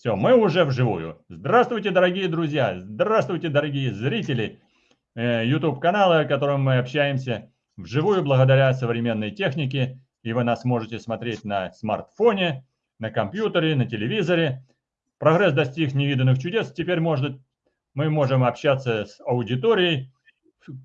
Все, мы уже вживую. Здравствуйте, дорогие друзья, здравствуйте, дорогие зрители э, YouTube-канала, в котором мы общаемся вживую благодаря современной технике. И вы нас можете смотреть на смартфоне, на компьютере, на телевизоре. Прогресс достиг невиданных чудес. Теперь может, мы можем общаться с аудиторией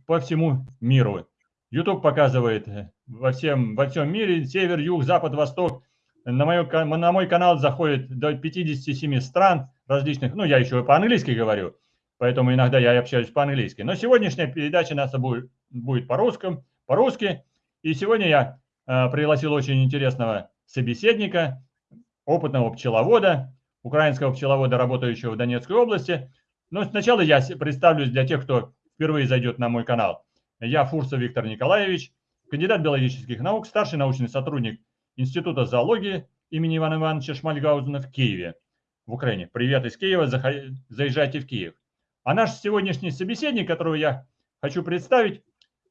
по всему миру. YouTube показывает э, во всем, во всем мире, север, юг, запад, восток – на, мою, на мой канал заходит до 57 стран различных. Ну, я еще по-английски говорю, поэтому иногда я общаюсь по-английски. Но сегодняшняя передача наша будет, будет по-русски. По-русски. И сегодня я э, пригласил очень интересного собеседника, опытного пчеловода, украинского пчеловода, работающего в Донецкой области. Но сначала я представлюсь для тех, кто впервые зайдет на мой канал. Я Фурсов Виктор Николаевич, кандидат биологических наук, старший научный сотрудник Института зоологии имени Ивана Ивановича Шмальгаузена в Киеве, в Украине. Привет из Киева, заезжайте в Киев. А наш сегодняшний собеседник, которого я хочу представить,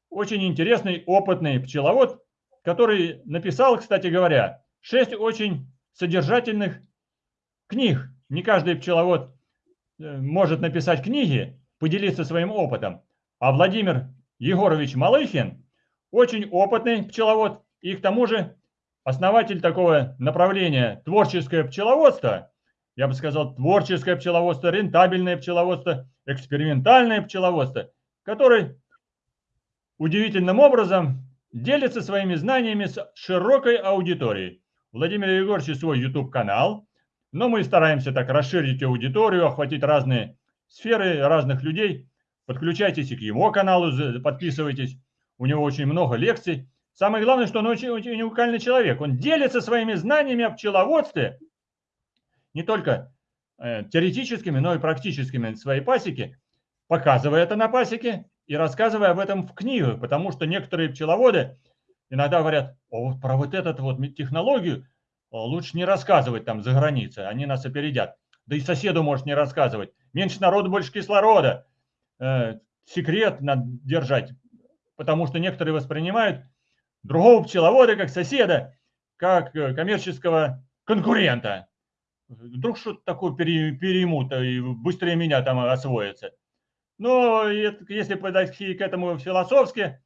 очень интересный, опытный пчеловод, который написал, кстати говоря, шесть очень содержательных книг. Не каждый пчеловод э, может написать книги, поделиться своим опытом. А Владимир Егорович Малыхин очень опытный пчеловод и к тому же основатель такого направления творческое пчеловодство, я бы сказал, творческое пчеловодство, рентабельное пчеловодство, экспериментальное пчеловодство, который удивительным образом делится своими знаниями с широкой аудиторией. Владимир Егорович свой YouTube-канал, но мы стараемся так расширить аудиторию, охватить разные сферы разных людей. Подключайтесь и к его каналу, подписывайтесь. У него очень много лекций. Самое главное, что он очень, очень уникальный человек. Он делится своими знаниями о пчеловодстве, не только э, теоретическими, но и практическими своей пасеке, показывая это на пасеке и рассказывая об этом в книгах, потому что некоторые пчеловоды иногда говорят, О, про вот эту вот технологию лучше не рассказывать там за границей, они нас опередят. Да и соседу может не рассказывать. Меньше народу, больше кислорода. Э, секрет надо держать, потому что некоторые воспринимают другого пчеловода, как соседа, как э, коммерческого конкурента. Вдруг что-то такое переймут и быстрее меня там освоится. Но если подойти к этому философски,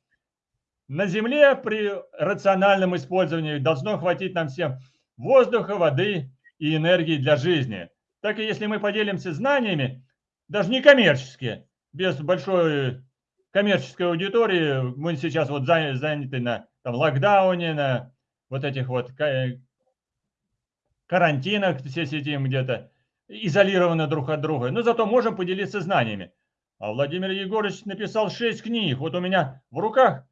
на Земле при рациональном использовании должно хватить нам всем воздуха, воды и энергии для жизни. Так и если мы поделимся знаниями, даже не коммерческие, без большой коммерческой аудитории, мы сейчас вот заняты на там, локдауне, на вот этих вот карантинах все сидим где-то, изолированы друг от друга, но зато можем поделиться знаниями. А Владимир Егорович написал шесть книг. Вот у меня в руках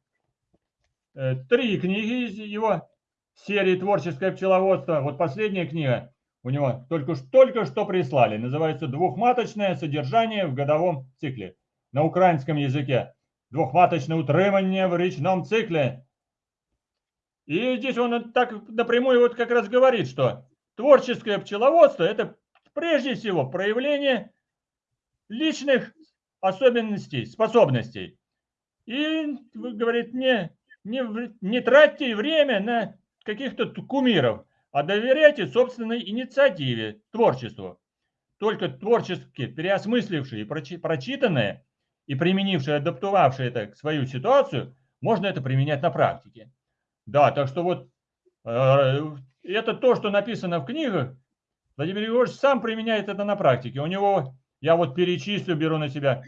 э, три книги из его серии «Творческое пчеловодство». Вот последняя книга у него только, только что прислали. Называется «Двухматочное содержание в годовом цикле» на украинском языке. Двухматочное утримание в речном цикле и здесь он так напрямую вот как раз говорит, что творческое пчеловодство – это прежде всего проявление личных особенностей, способностей. И, говорит, не, не, не тратьте время на каких-то кумиров, а доверяйте собственной инициативе, творчеству. Только творчески переосмыслившие прочитанное и применившие, адаптовавшие это к свою ситуацию, можно это применять на практике. Да, так что вот э, это то, что написано в книгах. Владимир Егорович сам применяет это на практике. У него, я вот перечислю, беру на себя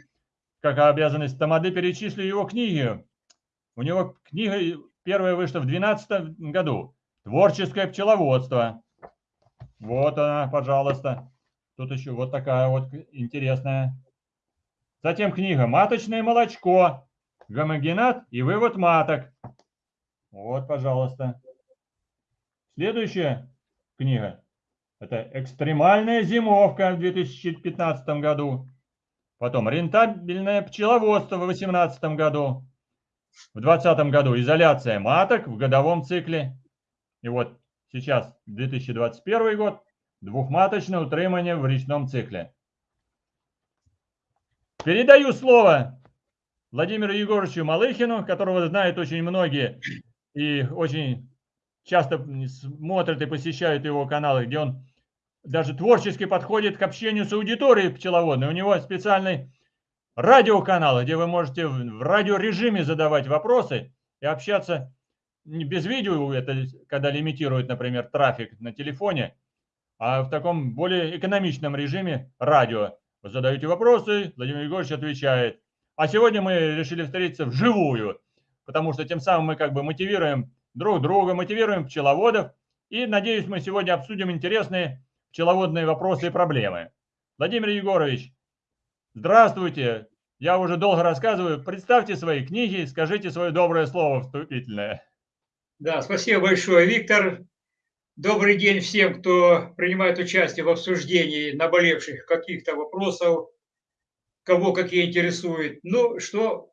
как обязанность Тамады, перечислю его книги. У него книга первая вышла в 2012 году. Творческое пчеловодство. Вот она, пожалуйста. Тут еще вот такая вот интересная. Затем книга «Маточное молочко. Гомогенат и вывод маток». Вот, пожалуйста. Следующая книга. Это «Экстремальная зимовка» в 2015 году. Потом «Рентабельное пчеловодство» в 2018 году. В 2020 году «Изоляция маток в годовом цикле». И вот сейчас 2021 год «Двухматочное утримание в речном цикле». Передаю слово Владимиру Егоровичу Малыхину, которого знают очень многие и очень часто смотрят и посещают его каналы, где он даже творчески подходит к общению с аудиторией пчеловодной. У него специальный радиоканал, где вы можете в радиорежиме задавать вопросы и общаться без видео, это когда лимитирует, например, трафик на телефоне, а в таком более экономичном режиме радио. Вы задаете вопросы, Владимир Егорович отвечает. А сегодня мы решили встретиться вживую, потому что тем самым мы как бы мотивируем друг друга, мотивируем пчеловодов. И, надеюсь, мы сегодня обсудим интересные пчеловодные вопросы и проблемы. Владимир Егорович, здравствуйте. Я уже долго рассказываю. Представьте свои книги, скажите свое доброе слово вступительное. Да, спасибо большое, Виктор. Добрый день всем, кто принимает участие в обсуждении наболевших каких-то вопросов, кого какие интересуют. Ну, что,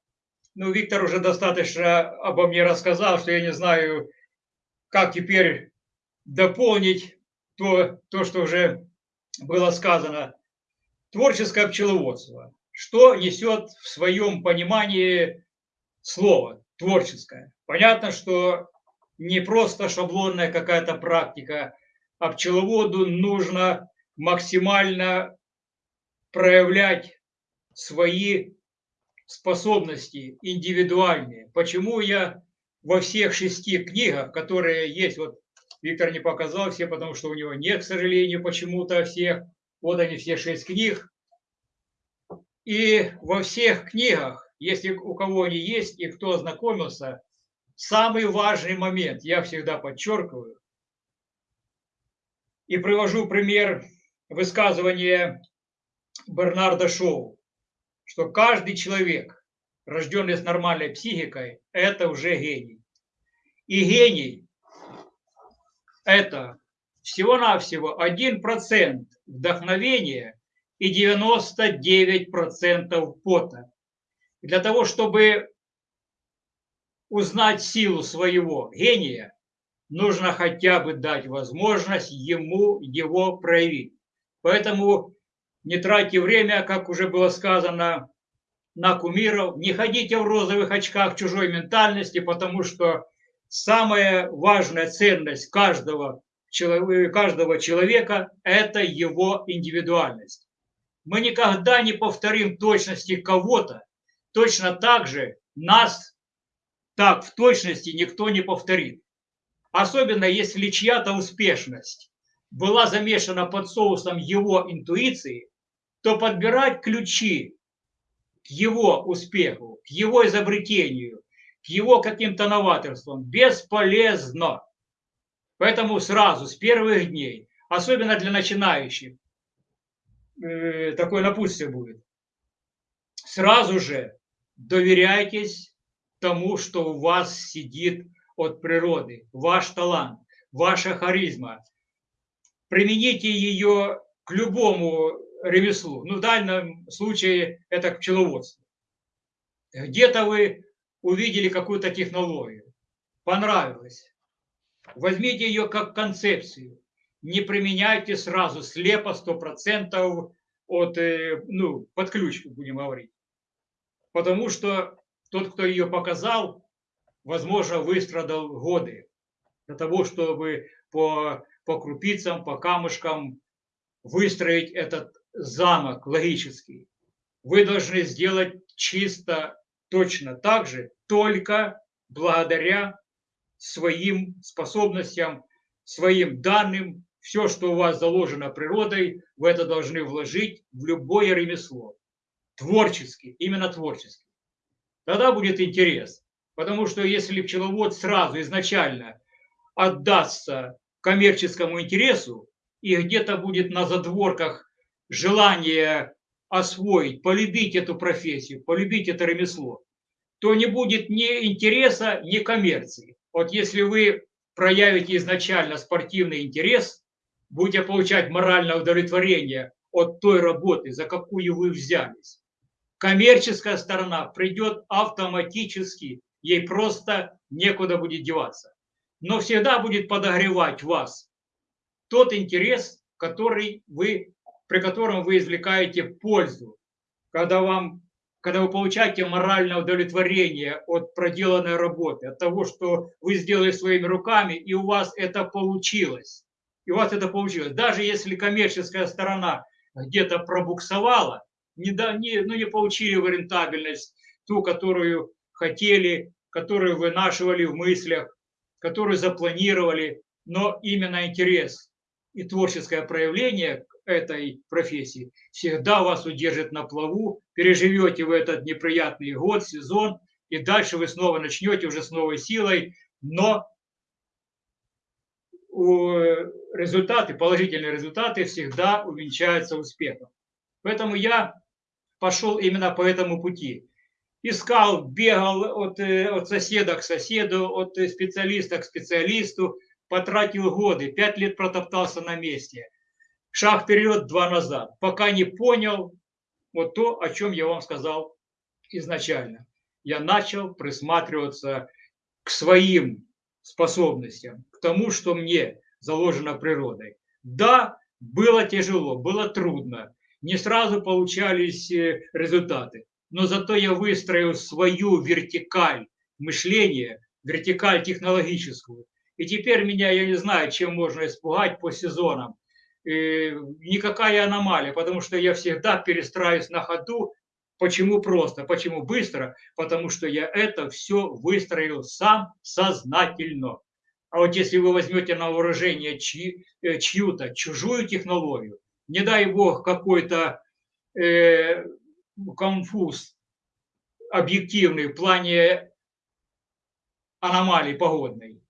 ну, Виктор уже достаточно обо мне рассказал, что я не знаю, как теперь дополнить то, то что уже было сказано. Творческое пчеловодство. Что несет в своем понимании слово творческое? Понятно, что не просто шаблонная какая-то практика, а пчеловоду нужно максимально проявлять свои способности индивидуальные. Почему я во всех шести книгах, которые есть, вот Виктор не показал все, потому что у него нет, к сожалению, почему-то всех. Вот они все шесть книг. И во всех книгах, если у кого они есть и кто ознакомился, самый важный момент, я всегда подчеркиваю, и привожу пример высказывания Бернарда Шоу, что каждый человек, рожденный с нормальной психикой, это уже гений. И гений – это всего-навсего 1% вдохновения и 99% пота. для того, чтобы узнать силу своего гения, нужно хотя бы дать возможность ему его проявить. Поэтому не тратьте время, как уже было сказано, на кумиров, не ходите в розовых очках чужой ментальности, потому что самая важная ценность каждого, каждого человека – это его индивидуальность. Мы никогда не повторим точности кого-то, точно так же нас так в точности никто не повторит. Особенно если чья-то успешность была замешана под соусом его интуиции, то подбирать ключи к его успеху, к его изобретению, к его каким-то новаторствам бесполезно. Поэтому сразу, с первых дней, особенно для начинающих, э, такое напутствие будет. Сразу же доверяйтесь тому, что у вас сидит от природы, ваш талант, ваша харизма. Примените ее к любому ремеслу. Ну, в данном случае это к пчеловодству. Где-то вы увидели какую-то технологию, понравилось. Возьмите ее как концепцию. Не применяйте сразу слепо 100% от, э, ну, под ключ, будем говорить. Потому что тот, кто ее показал, возможно, выстрадал годы для того, чтобы по, по крупицам, по камушкам выстроить этот замок логический. Вы должны сделать чисто точно так же, только благодаря своим способностям, своим данным, все, что у вас заложено природой, вы это должны вложить в любое ремесло. Творчески, именно творчески тогда будет интерес. Потому что если пчеловод сразу изначально отдастся коммерческому интересу и где-то будет на задворках желание освоить, полюбить эту профессию, полюбить это ремесло, то не будет ни интереса, ни коммерции. Вот если вы проявите изначально спортивный интерес, будете получать моральное удовлетворение от той работы, за какую вы взялись, коммерческая сторона придет автоматически, ей просто некуда будет деваться. Но всегда будет подогревать вас тот интерес, который вы, при котором вы извлекаете пользу, когда, вам, когда вы получаете моральное удовлетворение от проделанной работы, от того, что вы сделали своими руками, и у вас это получилось. и у вас это получилось. Даже если коммерческая сторона где-то пробуксовала, не, да, не, ну, не получили вы рентабельность, ту, которую хотели, которую вынашивали в мыслях, которую запланировали, но именно интерес и творческое проявление этой профессии всегда вас удержит на плаву, переживете в этот неприятный год, сезон, и дальше вы снова начнете уже с новой силой, но результаты, положительные результаты всегда увенчаются успехом. Поэтому я пошел именно по этому пути. Искал, бегал от, э, от соседа к соседу, от специалиста к специалисту, потратил годы, пять лет протоптался на месте. Шаг вперед, два назад, пока не понял вот то, о чем я вам сказал изначально. Я начал присматриваться к своим способностям, к тому, что мне заложено природой. Да, было тяжело, было трудно, не сразу получались э, результаты, но зато я выстроил свою вертикаль мышления, вертикаль технологическую. И теперь меня, я не знаю, чем можно испугать по сезонам. Э, никакая аномалия, потому что я всегда перестраиваюсь на ходу. Почему просто? Почему быстро? Потому что я это все выстроил сам сознательно. А вот если вы возьмете на вооружение чьи, э, чью-то чужую технологию, не дай бог какой-то э, конфуз объективный в плане аномалий погодной,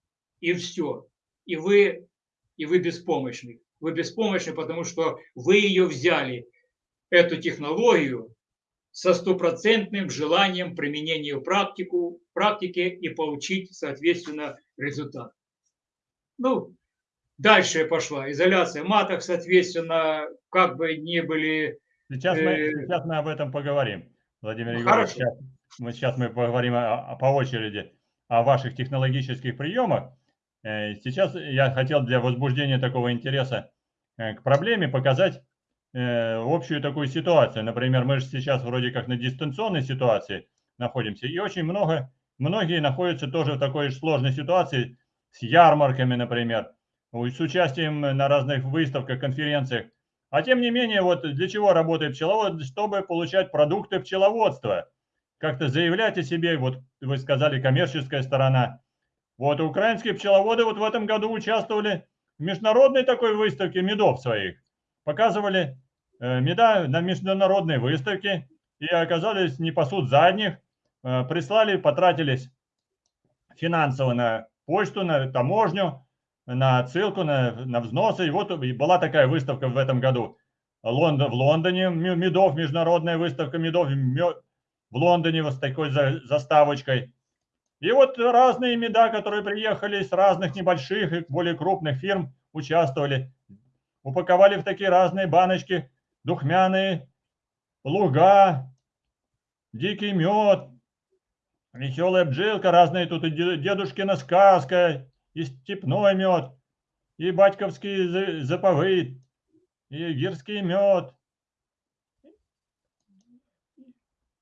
и все. И вы, и вы беспомощны. Вы беспомощны, потому что вы ее взяли, эту технологию, со стопроцентным желанием применения в практику, практике и получить, соответственно, результат. Ну, дальше пошла изоляция маток, соответственно, как бы не были... Сейчас мы, э, сейчас мы об этом поговорим, Владимир ну, Егорович. Сейчас, мы, сейчас мы поговорим о, о, по очереди о ваших технологических приемах. Э, сейчас я хотел для возбуждения такого интереса э, к проблеме показать общую такую ситуацию. Например, мы же сейчас вроде как на дистанционной ситуации находимся, и очень много, многие находятся тоже в такой же сложной ситуации, с ярмарками, например, с участием на разных выставках, конференциях. А тем не менее, вот для чего работает пчеловод? Чтобы получать продукты пчеловодства. Как-то заявлять о себе, вот вы сказали, коммерческая сторона. Вот украинские пчеловоды вот в этом году участвовали в международной такой выставке медов своих. Показывали э, меда на международной выставке и оказались не пасут задних. Э, прислали, потратились финансово на почту, на таможню, на отсылку, на, на взносы. И вот была такая выставка в этом году Лондон, в Лондоне, медов, международная выставка медов в Лондоне вот с такой заставочкой. И вот разные меда, которые приехали с разных небольших и более крупных фирм, участвовали. Упаковали в такие разные баночки духмяные, луга, дикий мед, Веселая бжилка, разные тут и дедушкина сказка, и степной мед, и батьковский заповыт, и гирский мед.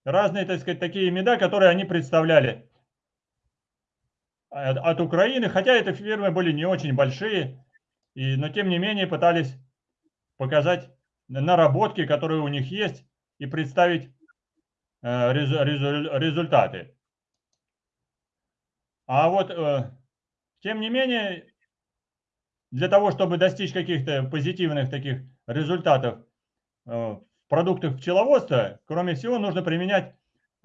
Разные, так сказать, такие меда, которые они представляли от, от Украины, хотя эти фирмы были не очень большие, и, но тем не менее пытались показать наработки, которые у них есть, и представить э, результаты. А вот, э, тем не менее, для того, чтобы достичь каких-то позитивных таких результатов э, в продуктах пчеловодства, кроме всего, нужно применять э,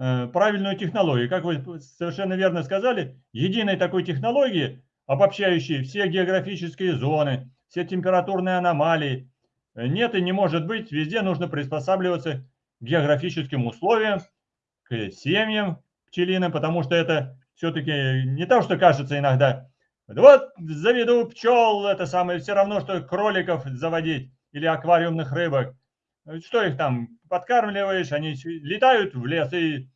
правильную технологию. Как вы совершенно верно сказали, единой такой технологии, обобщающей все географические зоны, все температурные аномалии, нет и не может быть. Везде нужно приспосабливаться к географическим условиям, к семьям пчелиным, потому что это все-таки не то, что кажется иногда. Вот заведу пчел, это самое, все равно, что кроликов заводить или аквариумных рыбок. Что их там, подкармливаешь, они летают в лес и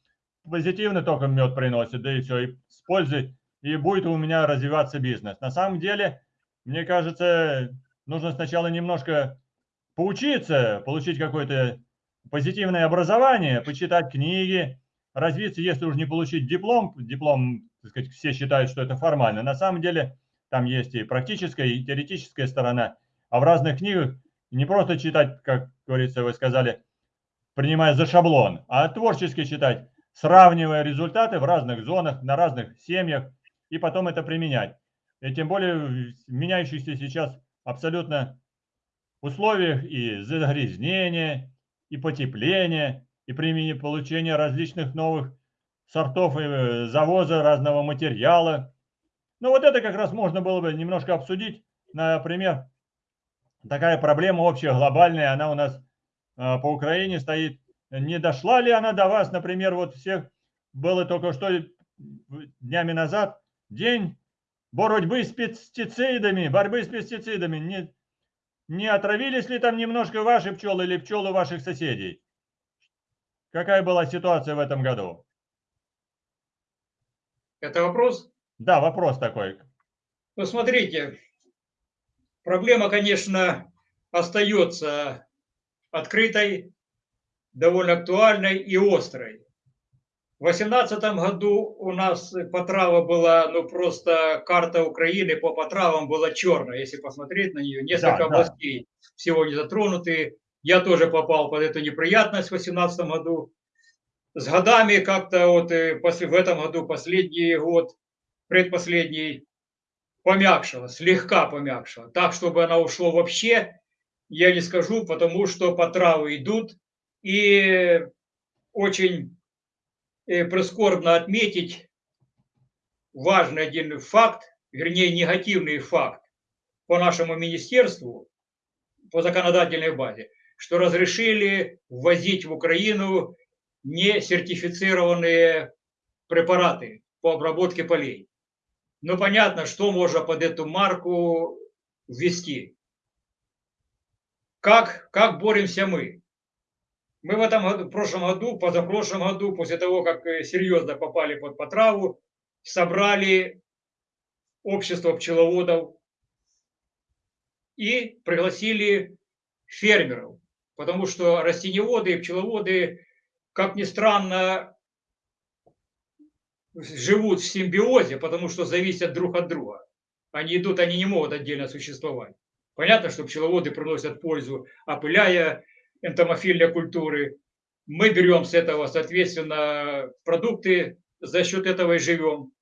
позитивно только мед приносят, да и все, и с пользой, и будет у меня развиваться бизнес. На самом деле, мне кажется, нужно сначала немножко поучиться, получить какое-то позитивное образование, почитать книги, развиться, если уж не получить диплом, диплом, так сказать, все считают, что это формально. На самом деле там есть и практическая, и теоретическая сторона. а в разных книгах не просто читать, как говорится, вы сказали, принимая за шаблон, а творчески читать, сравнивая результаты в разных зонах, на разных семьях, и потом это применять. И тем более в меняющихся сейчас абсолютно условиях и загрязнения, и потепления, и получения различных новых сортов и э, завоза разного материала. Ну вот это как раз можно было бы немножко обсудить. Например, такая проблема общая, глобальная, она у нас э, по Украине стоит. Не дошла ли она до вас, например, вот всех было только что днями назад день борьбы с пестицидами, борьбы с пестицидами. Не, не отравились ли там немножко ваши пчелы или пчелы ваших соседей? Какая была ситуация в этом году? Это вопрос? Да, вопрос такой. Ну, смотрите, проблема, конечно, остается открытой, довольно актуальной и острой. В 2018 году у нас потрава была, ну просто карта Украины по потравам была черная, если посмотреть на нее. Несколько да, областей да. всего не затронуты. Я тоже попал под эту неприятность в 2018 году. С годами как-то вот э, после, в этом году последний год, предпоследний, помягшила, слегка помягшила. Так, чтобы она ушла вообще, я не скажу, потому что потравы идут. И очень э, прискорбно отметить важный один факт, вернее негативный факт по нашему министерству, по законодательной базе, что разрешили ввозить в Украину несертифицированные препараты по обработке полей. Ну, понятно, что можно под эту марку ввести. Как, как боремся мы? Мы в этом году, в прошлом году, позапрошлом году, после того, как э, серьезно попали под потраву, собрали общество пчеловодов и пригласили фермеров, потому что растениеводы и пчеловоды, как ни странно, живут в симбиозе, потому что зависят друг от друга. Они идут, они не могут отдельно существовать. Понятно, что пчеловоды приносят пользу, опыляя энтомофильной культуры. Мы берем с этого, соответственно, продукты, за счет этого и живем.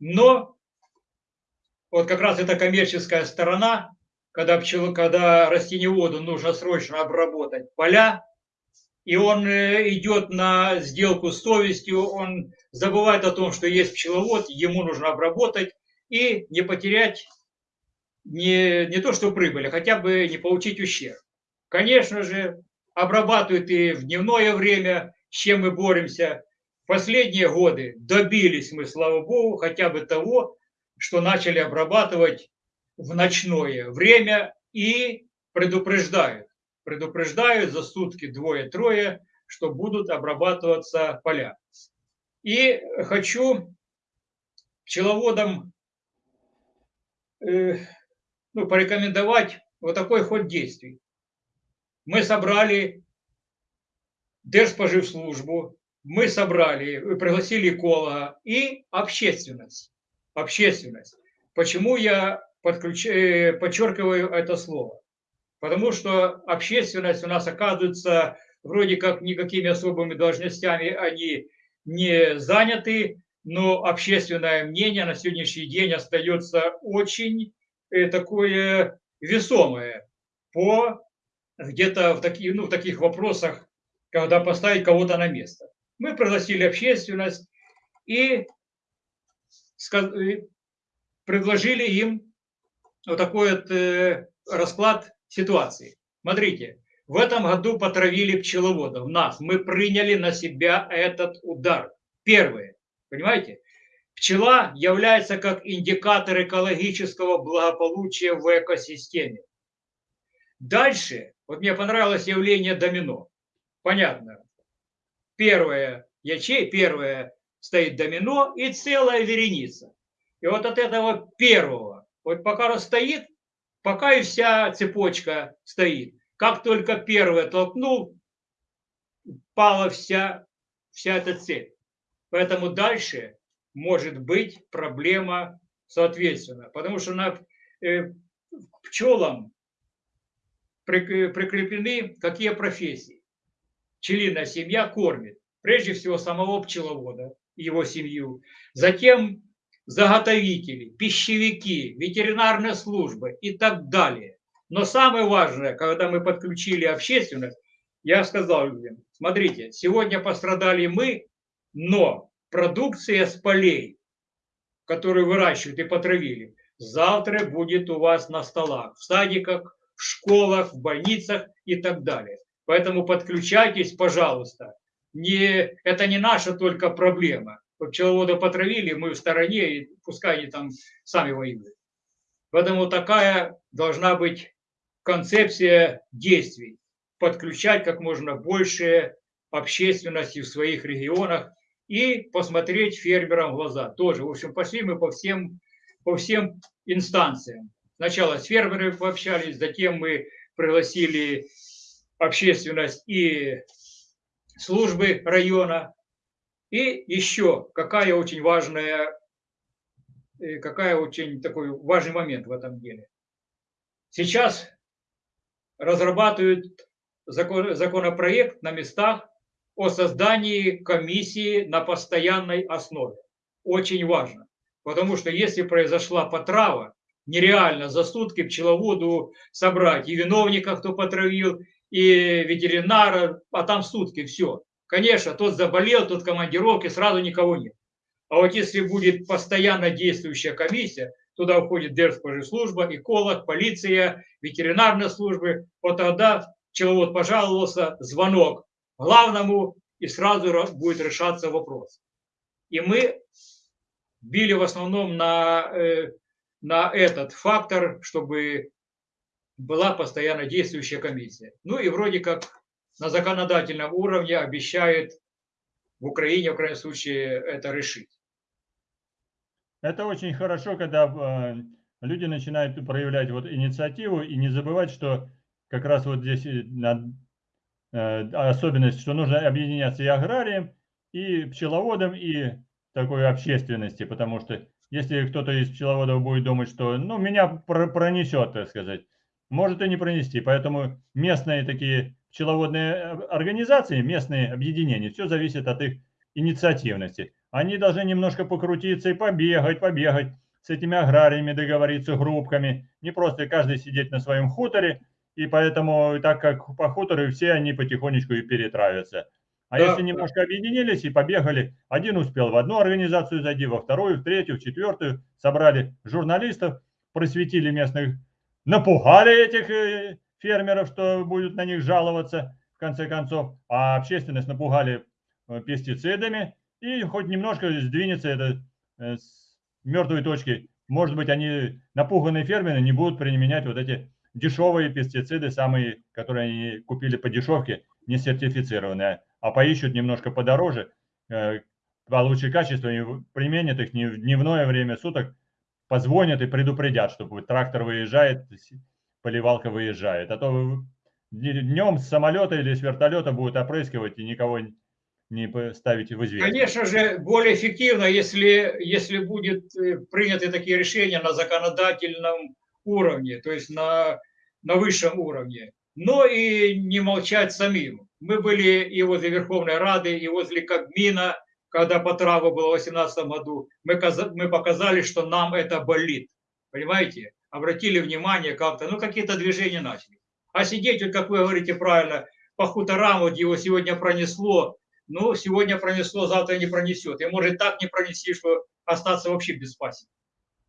Но вот как раз эта коммерческая сторона, когда, пчел, когда растениеводу нужно срочно обработать поля, и он э, идет на сделку с совестью, он забывает о том, что есть пчеловод, ему нужно обработать и не потерять не, не то что прибыль, а хотя бы не получить ущерб. Конечно же, обрабатывают и в дневное время, с чем мы боремся. Последние годы добились мы, слава богу, хотя бы того, что начали обрабатывать в ночное время и предупреждают. Предупреждают за сутки двое-трое, что будут обрабатываться поля. И хочу пчеловодам э, ну, порекомендовать вот такой ход действий мы собрали Держспоживслужбу, мы собрали, пригласили эколога и общественность. Общественность. Почему я подключ... Э, подчеркиваю это слово? Потому что общественность у нас оказывается вроде как никакими особыми должностями они не заняты, но общественное мнение на сегодняшний день остается очень э, такое весомое по где-то в, таких, ну, в таких вопросах, когда поставить кого-то на место. Мы пригласили общественность и предложили им вот такой вот э, расклад ситуации. Смотрите, в этом году потравили пчеловодов, нас. Мы приняли на себя этот удар. Первое, понимаете? Пчела является как индикатор экологического благополучия в экосистеме. Дальше вот мне понравилось явление домино. Понятно. Первое ячей, первое стоит домино и целая вереница. И вот от этого первого, вот пока он стоит, пока и вся цепочка стоит. Как только первое толкнул, пала вся, вся эта цепь. Поэтому дальше может быть проблема соответственно. Потому что на, э, пчелам прикреплены какие профессии. Пчелиная семья кормит прежде всего самого пчеловода, его семью, затем заготовители, пищевики, ветеринарная служба и так далее. Но самое важное, когда мы подключили общественность, я сказал людям, смотрите, сегодня пострадали мы, но продукция с полей, которую выращивают и потравили, завтра будет у вас на столах, в садиках, в школах, в больницах и так далее. Поэтому подключайтесь, пожалуйста. Не, это не наша только проблема. Пчеловода потравили, мы в стороне, и пускай они там сами воюют. Поэтому такая должна быть концепция действий. Подключать как можно больше общественности в своих регионах и посмотреть фермерам в глаза. Тоже, в общем, пошли мы по всем, по всем инстанциям. Сначала с фермерами пообщались, затем мы пригласили общественность и службы района. И еще какая очень важная, э, какая очень такой важный момент в этом деле. Сейчас разрабатывают закон, законопроект на местах о создании комиссии на постоянной основе. Очень важно, потому что если произошла потрава, нереально за сутки пчеловоду собрать и виновника, кто потравил, и ветеринара, а там сутки все. Конечно, тот заболел, тот командировки, сразу никого нет. А вот если будет постоянно действующая комиссия, туда входит Держпоживслужба, эколог, полиция, ветеринарная служба, вот тогда пчеловод пожаловался, звонок главному, и сразу будет решаться вопрос. И мы били в основном на, э, на этот фактор, чтобы была постоянно действующая комиссия. Ну и вроде как на законодательном уровне обещает в Украине, в крайнем случае, это решить. Это очень хорошо, когда э, люди начинают проявлять вот инициативу и не забывать, что как раз вот здесь э, особенность, что нужно объединяться и аграрием, и пчеловодом, и такой общественности, потому что если кто-то из пчеловодов будет думать, что ну, меня пронесет, так сказать, может и не пронести. Поэтому местные такие пчеловодные э, организации, местные объединения, все зависит от их инициативности. Они должны немножко покрутиться и побегать, побегать, с этими аграриями договориться, группками. Не просто каждый сидеть на своем хуторе, и поэтому, так как по хутору, все они потихонечку и перетравятся. А да. если немножко объединились и побегали, один успел в одну организацию зайти, во вторую, в третью, в четвертую, собрали журналистов, просветили местных напугали этих э, фермеров, что будут на них жаловаться, в конце концов, а общественность напугали э, пестицидами, и хоть немножко сдвинется это э, с мертвой точки. Может быть, они, напуганные фермеры, не будут применять вот эти дешевые пестициды, самые, которые они купили по дешевке, не сертифицированные, а поищут немножко подороже, получше качество, и применят их не в дневное время суток, позвонят и предупредят, что трактор выезжает, поливалка выезжает. А то днем с самолета или с вертолета будут опрыскивать и никого не ставить в известность. Конечно же, более эффективно, если, если будет э, приняты такие решения на законодательном уровне, то есть на, на высшем уровне. Но и не молчать самим. Мы были и возле Верховной Рады, и возле Кабмина, когда по траву было в 2018 году, мы, мы показали, что нам это болит. Понимаете? Обратили внимание как-то, ну какие-то движения начали. А сидеть, вот как вы говорите правильно, по хуторам, вот его сегодня пронесло, ну, сегодня пронесло, завтра не пронесет. И может так не пронести, что остаться вообще без пасек.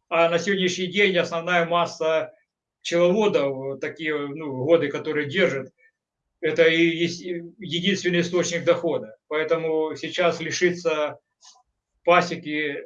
А на сегодняшний день основная масса пчеловодов, такие ну, годы, которые держат, это и единственный источник дохода. Поэтому сейчас лишиться пасеки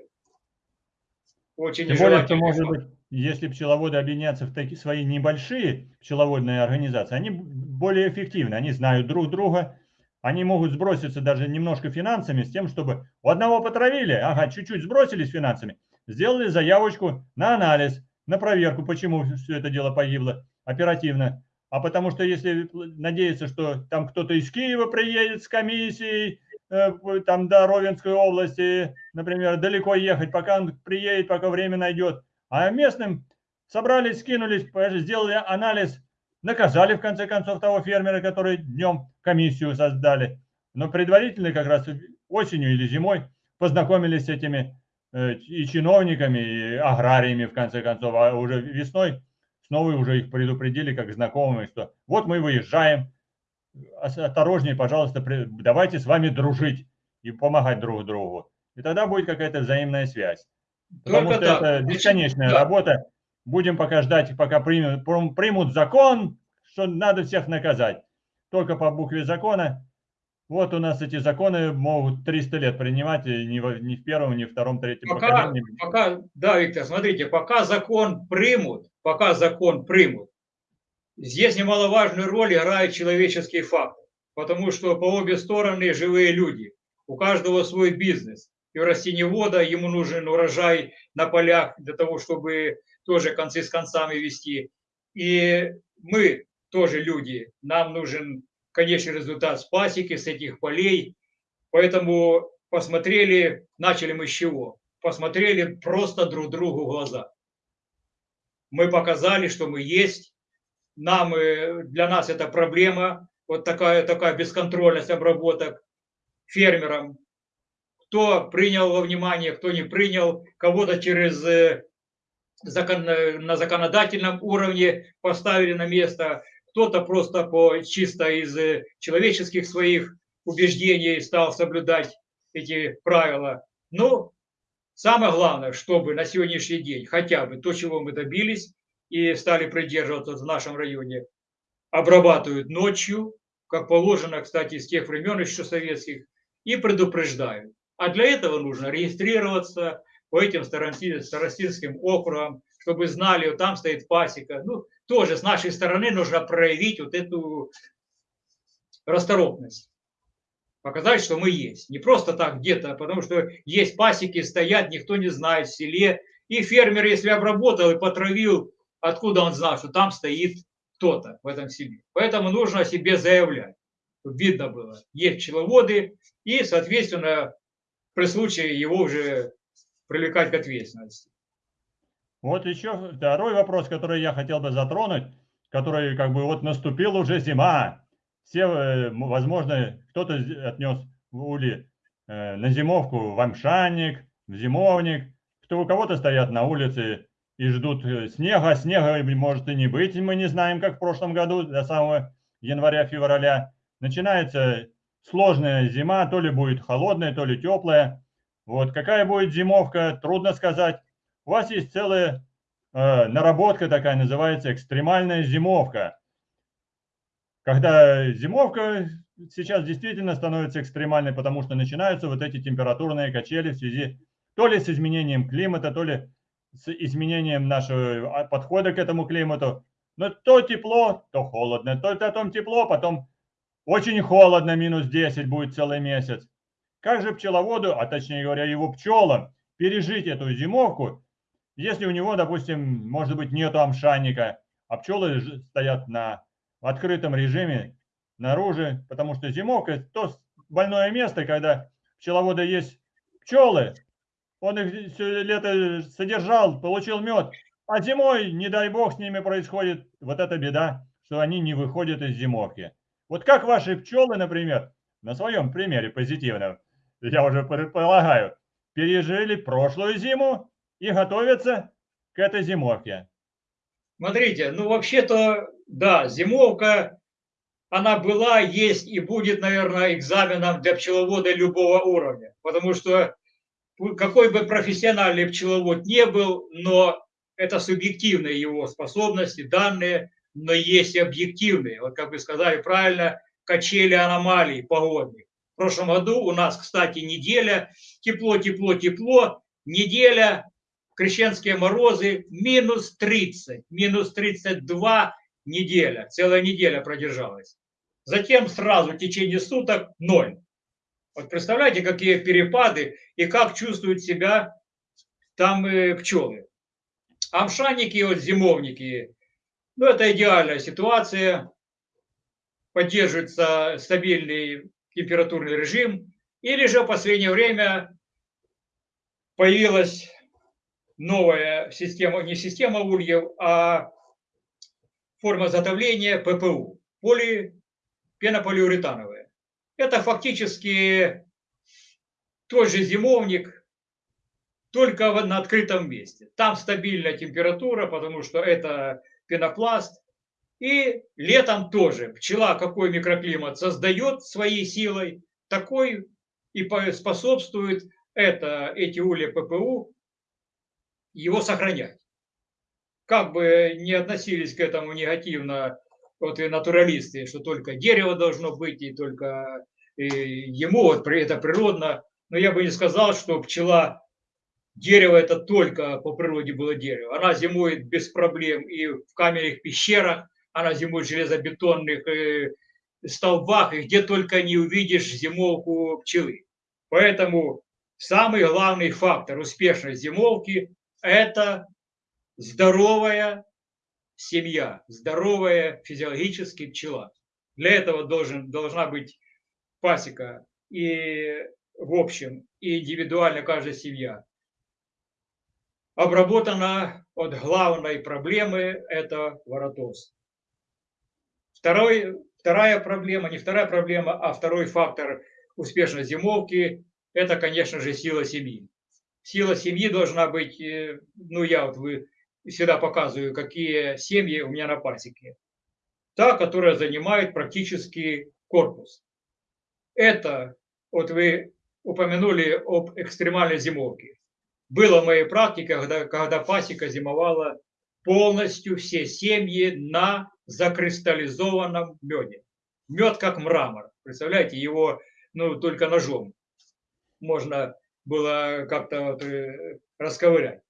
очень Тем более, что, может быть, если пчеловоды объединятся в такие свои небольшие пчеловодные организации, они более эффективны, они знают друг друга, они могут сброситься даже немножко финансами с тем, чтобы у одного потравили, ага, чуть-чуть сбросились финансами, сделали заявочку на анализ, на проверку, почему все это дело погибло оперативно а потому что если надеяться, что там кто-то из Киева приедет с комиссией, э, там до Ровенской области, например, далеко ехать, пока он приедет, пока время найдет. А местным собрались, скинулись, сделали анализ, наказали, в конце концов, того фермера, который днем комиссию создали. Но предварительно как раз осенью или зимой познакомились с этими э, и чиновниками, и аграриями, в конце концов, а уже весной снова уже их предупредили как знакомые, что вот мы выезжаем, осторожнее, пожалуйста, давайте с вами дружить и помогать друг другу. И тогда будет какая-то взаимная связь. Потому Только что так. это бесконечная да. работа. Будем пока ждать, пока примут, примут закон, что надо всех наказать. Только по букве закона. Вот у нас эти законы могут 300 лет принимать, и ни в, ни в первом, ни в втором, третьем пока, поколении. Пока, да, Виктор, смотрите, пока закон примут, пока закон примут, здесь немаловажную роль играет человеческий фактор. Потому что по обе стороны живые люди. У каждого свой бизнес и у растениевода ему нужен урожай на полях для того, чтобы тоже концы с концами вести. И мы тоже люди, нам нужен конечный результат с пасеки, с этих полей. Поэтому посмотрели, начали мы с чего? Посмотрели просто друг другу в глаза. Мы показали, что мы есть. Нам, э, для нас это проблема, вот такая, такая бесконтрольность обработок фермерам кто принял во внимание, кто не принял, кого-то через э, на законодательном уровне поставили на место, кто-то просто по, чисто из э, человеческих своих убеждений стал соблюдать эти правила. Но самое главное, чтобы на сегодняшний день хотя бы то, чего мы добились и стали придерживаться в нашем районе, обрабатывают ночью, как положено, кстати, с тех времен еще советских, и предупреждают. А для этого нужно регистрироваться по этим старостинским округам, чтобы знали, вот там стоит пасека. Ну, тоже с нашей стороны нужно проявить вот эту расторопность. Показать, что мы есть. Не просто так где-то, потому что есть пасеки, стоят, никто не знает в селе. И фермер, если обработал и потравил, откуда он знал, что там стоит кто-то в этом селе. Поэтому нужно о себе заявлять. Видно было. Есть пчеловоды, и, соответственно, при случае его уже привлекать к ответственности. Вот еще второй вопрос, который я хотел бы затронуть, который как бы вот наступила уже зима. Все, э, возможно, кто-то отнес в ули э, на зимовку в амшанник, в зимовник, кто у кого-то стоят на улице и ждут э, снега. Снега может и не быть, мы не знаем, как в прошлом году, до самого января-февраля. Начинается сложная зима, то ли будет холодная, то ли теплая. Вот какая будет зимовка, трудно сказать. У вас есть целая э, наработка такая, называется экстремальная зимовка. Когда зимовка сейчас действительно становится экстремальной, потому что начинаются вот эти температурные качели в связи то ли с изменением климата, то ли с изменением нашего а, подхода к этому климату. Но то тепло, то холодно, то потом тепло, потом очень холодно, минус 10 будет целый месяц. Как же пчеловоду, а точнее говоря, его пчелам, пережить эту зимовку, если у него, допустим, может быть, нету амшанника, а пчелы стоят на открытом режиме наружу, потому что зимовка – то больное место, когда пчеловода есть пчелы, он их все лето содержал, получил мед, а зимой, не дай бог, с ними происходит вот эта беда, что они не выходят из зимовки. Вот как ваши пчелы, например, на своем примере позитивном, я уже предполагаю, пережили прошлую зиму и готовятся к этой зимовке. Смотрите, ну вообще-то, да, зимовка, она была, есть и будет, наверное, экзаменом для пчеловода любого уровня. Потому что какой бы профессиональный пчеловод не был, но это субъективные его способности, данные, но есть и объективные. Вот как вы сказали правильно, качели аномалий погодных. Прошлом году у нас, кстати, неделя, тепло, тепло, тепло, неделя, крещенские морозы, минус 30, минус 32 неделя, целая неделя продержалась. Затем сразу в течение суток ноль. Вот представляете, какие перепады и как чувствуют себя там э, пчелы. Амшанники, вот зимовники, ну, это идеальная ситуация. Поддерживается стабильный температурный режим. Или же в последнее время появилась новая система, не система ульев, а форма изготовления ППУ, поли, пенополиуретановая. Это фактически тот же зимовник, только на открытом месте. Там стабильная температура, потому что это пенопласт. И летом тоже пчела какой микроклимат создает своей силой, такой и способствует это, эти улья ППУ его сохранять. Как бы не относились к этому негативно вот и натуралисты, что только дерево должно быть, и только и ему вот это природно, но я бы не сказал, что пчела, дерево это только по природе было дерево. Она зимует без проблем и в каменных пещерах, она зимует в железобетонных э, столбах, и где только не увидишь зимовку пчелы. Поэтому самый главный фактор успешной зимовки – это здоровая семья, здоровая физиологически пчела. Для этого должен, должна быть пасека и в общем, и индивидуально каждая семья, обработана от главной проблемы – это воротоз. Второй, вторая проблема, не вторая проблема, а второй фактор успешной зимовки – это, конечно же, сила семьи. Сила семьи должна быть, э, ну я вот вы всегда показываю, какие семьи у меня на пасеке. Та, которая занимает практически корпус. Это, вот вы упомянули об экстремальной зимовке. Было в моей практике, когда, когда пасека зимовала полностью все семьи на закристаллизованном меде. Мед как мрамор. Представляете, его ну, только ножом можно было как-то вот, э, расковырять.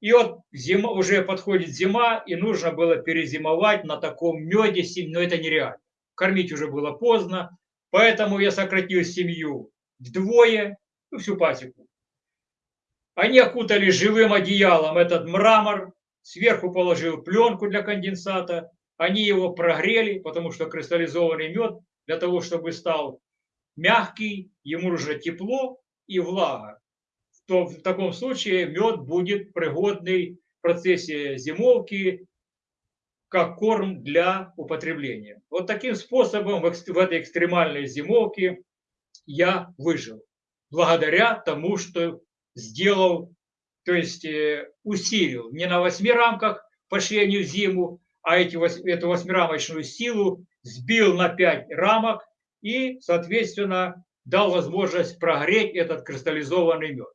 И вот зима, уже подходит зима, и нужно было перезимовать на таком меде, но это нереально. Кормить уже было поздно, поэтому я сократил семью вдвое, ну, всю пасеку. Они окутали живым одеялом этот мрамор, сверху положил пленку для конденсата, они его прогрели, потому что кристаллизованный мед для того, чтобы стал мягкий, ему нужно тепло и влага. То в таком случае мед будет пригодный в процессе зимовки как корм для употребления. Вот таким способом в этой экстремальной зимовке я выжил. Благодаря тому, что сделал, то есть э, усилил не на восьми рамках по швению зиму, а эти, эту восьмирамочную силу сбил на пять рамок и, соответственно, дал возможность прогреть этот кристаллизованный мед.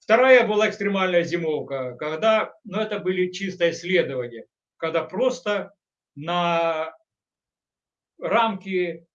Вторая была экстремальная зимовка, когда, ну это были чисто исследования, когда просто на рамки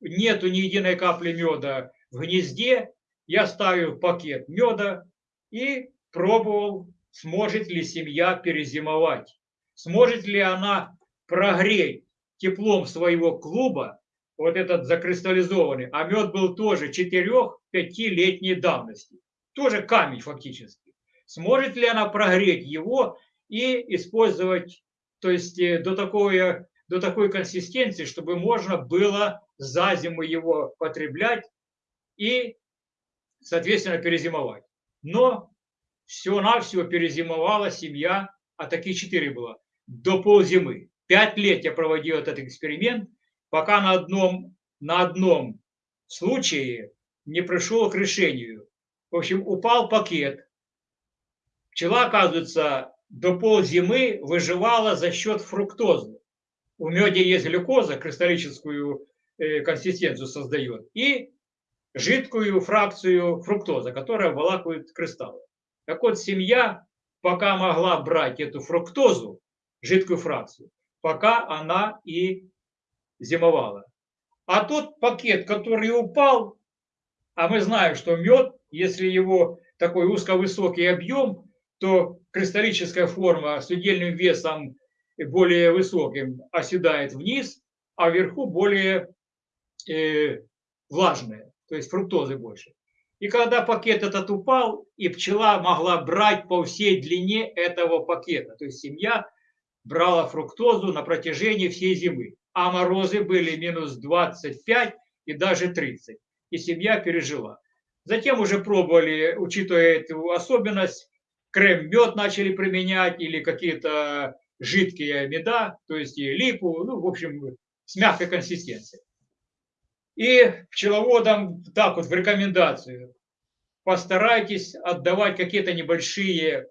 нету ни единой капли меда в гнезде, я ставил пакет меда и пробовал, сможет ли семья перезимовать, сможет ли она прогреть теплом своего клуба вот этот закристаллизованный, а мед был тоже 4-5-летней давности, тоже камень фактически. Сможет ли она прогреть его и использовать, то есть э, до такой, до такой консистенции, чтобы можно было за зиму его потреблять и, соответственно, перезимовать. Но всего-навсего перезимовала семья, а такие четыре было, до ползимы. Пять лет я проводил этот эксперимент, пока на одном, на одном случае не пришел к решению. В общем, упал пакет. Пчела, оказывается, до ползимы выживала за счет фруктозы. У меда есть глюкоза, кристаллическую Э, консистенцию создает, и жидкую фракцию фруктоза, которая обволакивает кристаллы. Так вот, семья пока могла брать эту фруктозу, жидкую фракцию, пока она и зимовала. А тот пакет, который упал, а мы знаем, что мед, если его такой узковысокий объем, то кристаллическая форма с удельным весом более высоким оседает вниз, а вверху более э, влажные, то есть фруктозы больше. И когда пакет этот упал, и пчела могла брать по всей длине этого пакета, то есть семья брала фруктозу на протяжении всей зимы, а морозы были минус 25 и даже 30, и семья пережила. Затем уже пробовали, учитывая эту особенность, крем-мед начали применять или какие-то жидкие меда, то есть и липу, ну, в общем, с мягкой консистенцией. И пчеловодам так вот в рекомендацию постарайтесь отдавать какие-то небольшие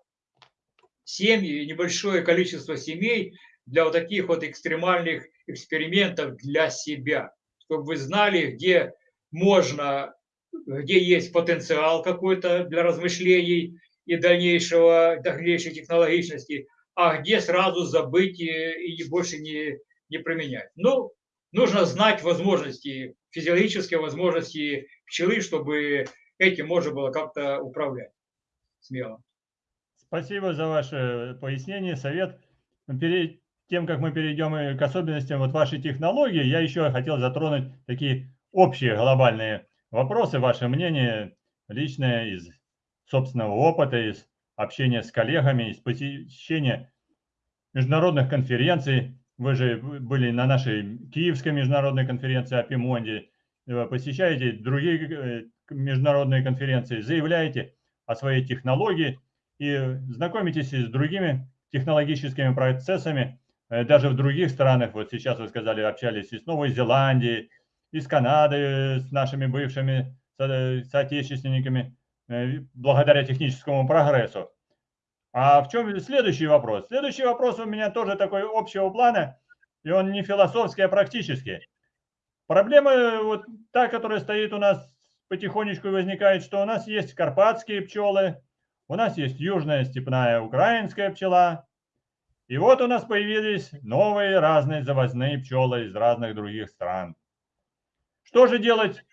семьи, небольшое количество семей для вот таких вот экстремальных экспериментов для себя, чтобы вы знали, где можно, где есть потенциал какой-то для размышлений и дальнейшего, дальнейшей технологичности, а где сразу забыть и больше не, не применять. Ну, нужно знать возможности, физиологические возможности пчелы, чтобы этим можно было как-то управлять смело. Спасибо за ваше пояснение, совет. Перед тем, как мы перейдем к особенностям вот вашей технологии, я еще хотел затронуть такие общие глобальные вопросы, ваше мнение личное из собственного опыта, из общения с коллегами, из посещения международных конференций. Вы же были на нашей Киевской международной конференции о Пимонде, э, посещаете другие э, международные конференции, заявляете о своей технологии и знакомитесь с другими технологическими процессами, э, даже в других странах. Вот сейчас вы сказали, общались и с Новой Зеландией, и с Канадой, с нашими бывшими соотечественниками, благодаря техническому прогрессу. А в чем следующий вопрос? Следующий вопрос у меня тоже такой общего плана, и он не философский, а практический. Проблема вот та, которая стоит у нас потихонечку возникает, что у нас есть карпатские пчелы, у нас есть южная степная украинская пчела, и вот у нас появились новые разные завозные пчелы из разных других стран. Что же делать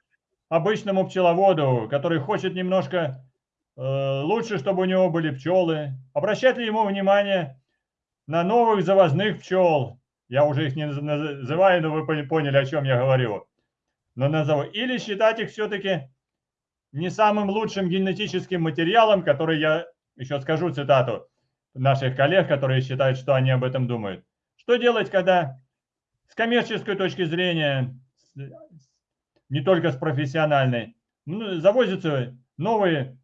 обычному пчеловоду, который хочет немножко Э, лучше, чтобы у него были пчелы. Обращать ли ему внимание на новых завозных пчел? Я уже их не называю, но вы поняли, о чем я говорю. Но назову. Или считать их все-таки не самым лучшим генетическим материалом, который я еще скажу цитату наших коллег, которые считают, что они об этом думают. Что делать, когда с коммерческой точки зрения, не только с профессиональной, завозятся новые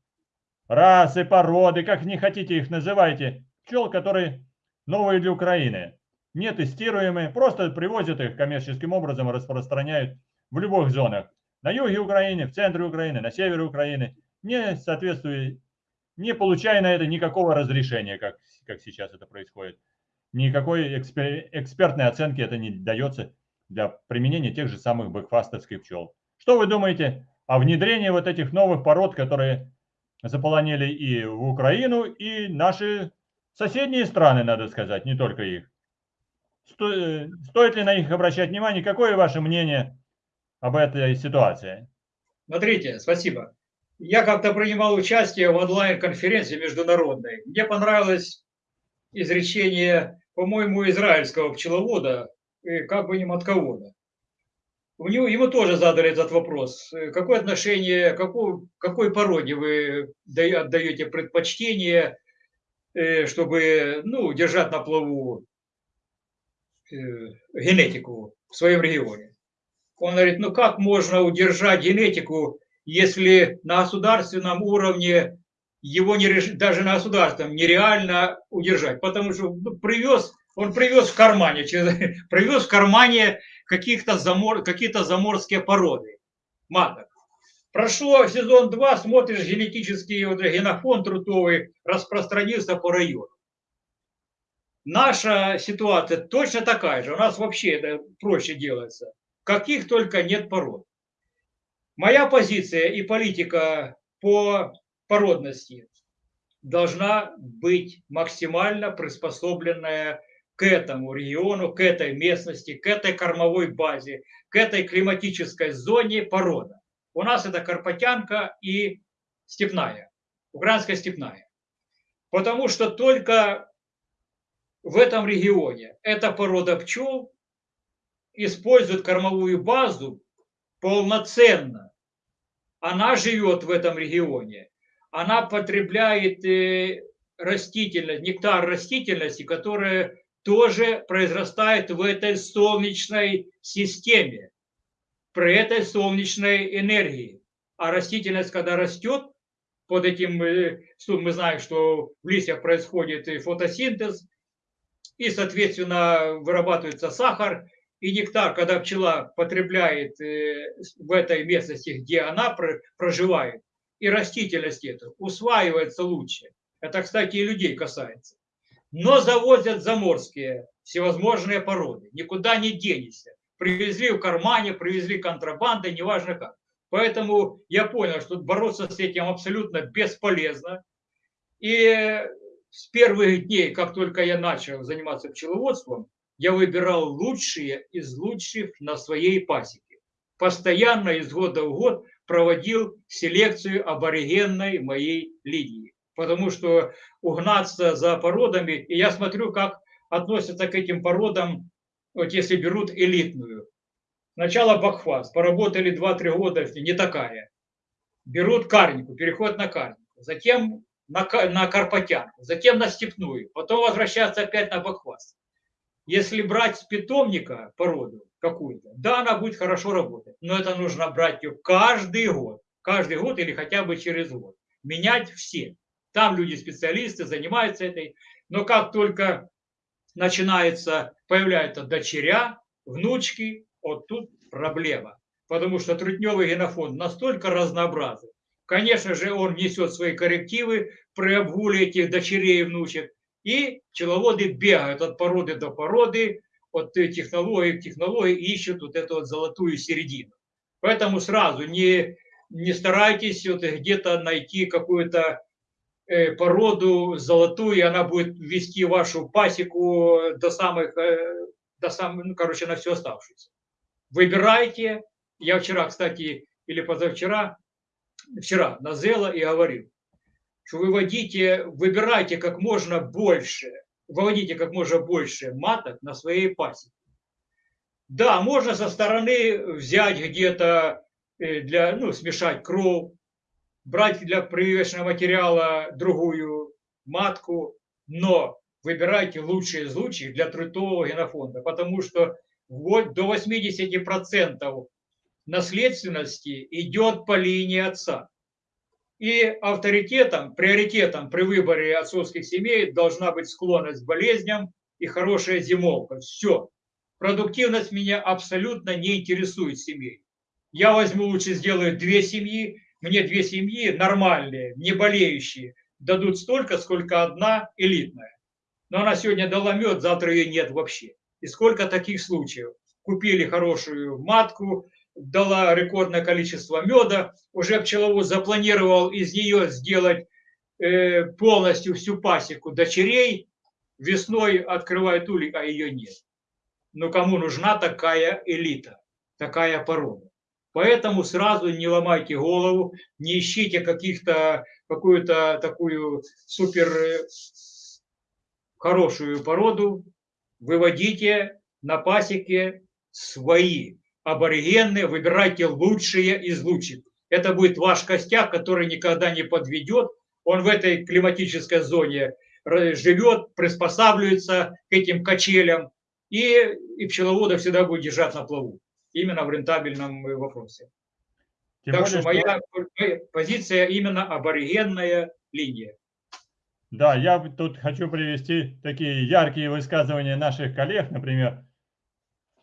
расы, породы, как не хотите их называйте, пчел, которые новые для Украины, не тестируемые, просто привозят их коммерческим образом и распространяют в любых зонах. На юге Украины, в центре Украины, на севере Украины, не соответствуя, не получая на это никакого разрешения, как, как сейчас это происходит. Никакой экспер, экспертной оценки это не дается для применения тех же самых бэкфастовских пчел. Что вы думаете о внедрении вот этих новых пород, которые заполонили и Украину, и наши соседние страны, надо сказать, не только их. Сто, стоит ли на них обращать внимание? Какое ваше мнение об этой ситуации? Смотрите, спасибо. Я как-то принимал участие в онлайн-конференции международной. Мне понравилось изречение, по-моему, израильского пчеловода, как бы не матковода у него, ему тоже задали этот вопрос. Э, какое отношение, какой, какой породе вы отдаете предпочтение, э, чтобы ну, держать на плаву э, генетику в своем регионе? Он говорит, ну как можно удержать генетику, если на государственном уровне его не, даже на государственном нереально удержать, потому что ну, привез, он привез в кармане, привез в кармане каких-то замор, какие-то заморские породы маток. Прошло сезон 2, смотришь, генетический вот, генофонд трутовый распространился по району. Наша ситуация точно такая же. У нас вообще это проще делается. Каких только нет пород. Моя позиция и политика по породности должна быть максимально приспособленная к этому региону, к этой местности, к этой кормовой базе, к этой климатической зоне порода. У нас это карпатянка и степная, украинская степная. Потому что только в этом регионе эта порода пчел использует кормовую базу полноценно. Она живет в этом регионе. Она потребляет э, растительность, нектар растительности, которая тоже произрастает в этой солнечной системе, при этой солнечной энергии. А растительность, когда растет, под этим, э, мы знаем, что в листьях происходит фотосинтез, и, соответственно, вырабатывается сахар и нектар, когда пчела потребляет э, в этой местности, где она проживает, и растительность эту усваивается лучше. Это, кстати, и людей касается. Но завозят заморские всевозможные породы. Никуда не денешься. Привезли в кармане, привезли контрабандой, неважно как. Поэтому я понял, что бороться с этим абсолютно бесполезно. И с первых дней, как только я начал заниматься пчеловодством, я выбирал лучшие из лучших на своей пасеке. Постоянно из года в год проводил селекцию аборигенной моей линии. Потому что угнаться за породами, и я смотрю, как относятся к этим породам, вот если берут элитную. Сначала бакфас, поработали 2-3 года, не такая. Берут карнику, переход на карнику. Затем на, на карпатянку, затем на степную, потом возвращаться опять на бакфас. Если брать с питомника породу какую-то, да, она будет хорошо работать, но это нужно брать ее каждый год, каждый год или хотя бы через год. Менять все. Там люди-специалисты занимаются этой. Но как только начинается, появляются дочеря, внучки, вот тут проблема. Потому что трутневый генофонд настолько разнообразен. Конечно же, он несет свои коррективы при обгуле этих дочерей и внучек. И пчеловоды бегают от породы до породы, от технологии к технологии, ищут вот эту вот золотую середину. Поэтому сразу не, не старайтесь вот где-то найти какую-то породу золотую, и она будет вести вашу пасеку до самых, э, до самых, ну, короче, на все оставшееся. Выбирайте. Я вчера, кстати, или позавчера, вчера на Зела и говорил, что выводите, выбирайте как можно больше, выводите как можно больше маток на своей пасеке. Да, можно со стороны взять где-то э, для, ну, смешать кровь, брать для прививочного материала другую матку, но выбирайте лучшие из лучших для трутового генофонда, потому что вот до 80% наследственности идет по линии отца. И авторитетом, приоритетом при выборе отцовских семей должна быть склонность к болезням и хорошая зимовка. Все. Продуктивность меня абсолютно не интересует семей. Я возьму лучше сделаю две семьи, мне две семьи нормальные, не болеющие, дадут столько, сколько одна элитная. Но она сегодня дала мед, завтра ее нет вообще. И сколько таких случаев. Купили хорошую матку, дала рекордное количество меда, уже пчеловод запланировал из нее сделать э, полностью всю пасеку дочерей, весной открывает улик, а ее нет. Но кому нужна такая элита, такая порода? Поэтому сразу не ломайте голову, не ищите каких-то какую-то такую супер э, хорошую породу, выводите на пасеке свои аборигенные, выбирайте лучшие из лучших. Это будет ваш костяк, который никогда не подведет. Он в этой климатической зоне живет, приспосабливается к этим качелям, и, и пчеловода всегда будет держать на плаву, именно в рентабельном вопросе. Тем так более, что моя что... позиция именно аборигенная линия. Да, я тут хочу привести такие яркие высказывания наших коллег, например,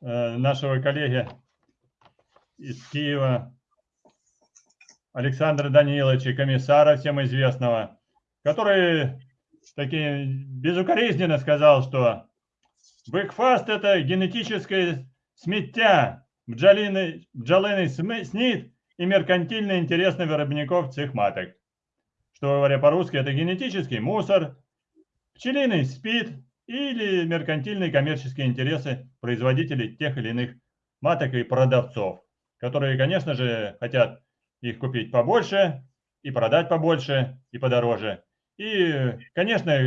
э, нашего коллеги из Киева, Александра Даниловича, комиссара всем известного, который таки безукоризненно сказал, что бэкфаст – это генетическое смеття, бджолиный, бджолиный снит и меркантильный интерес на виробников цих маток. Что говоря по-русски, это генетический мусор, пчелиный спид или меркантильные коммерческие интересы производителей тех или иных маток и продавцов которые, конечно же, хотят их купить побольше и продать побольше и подороже. И, конечно,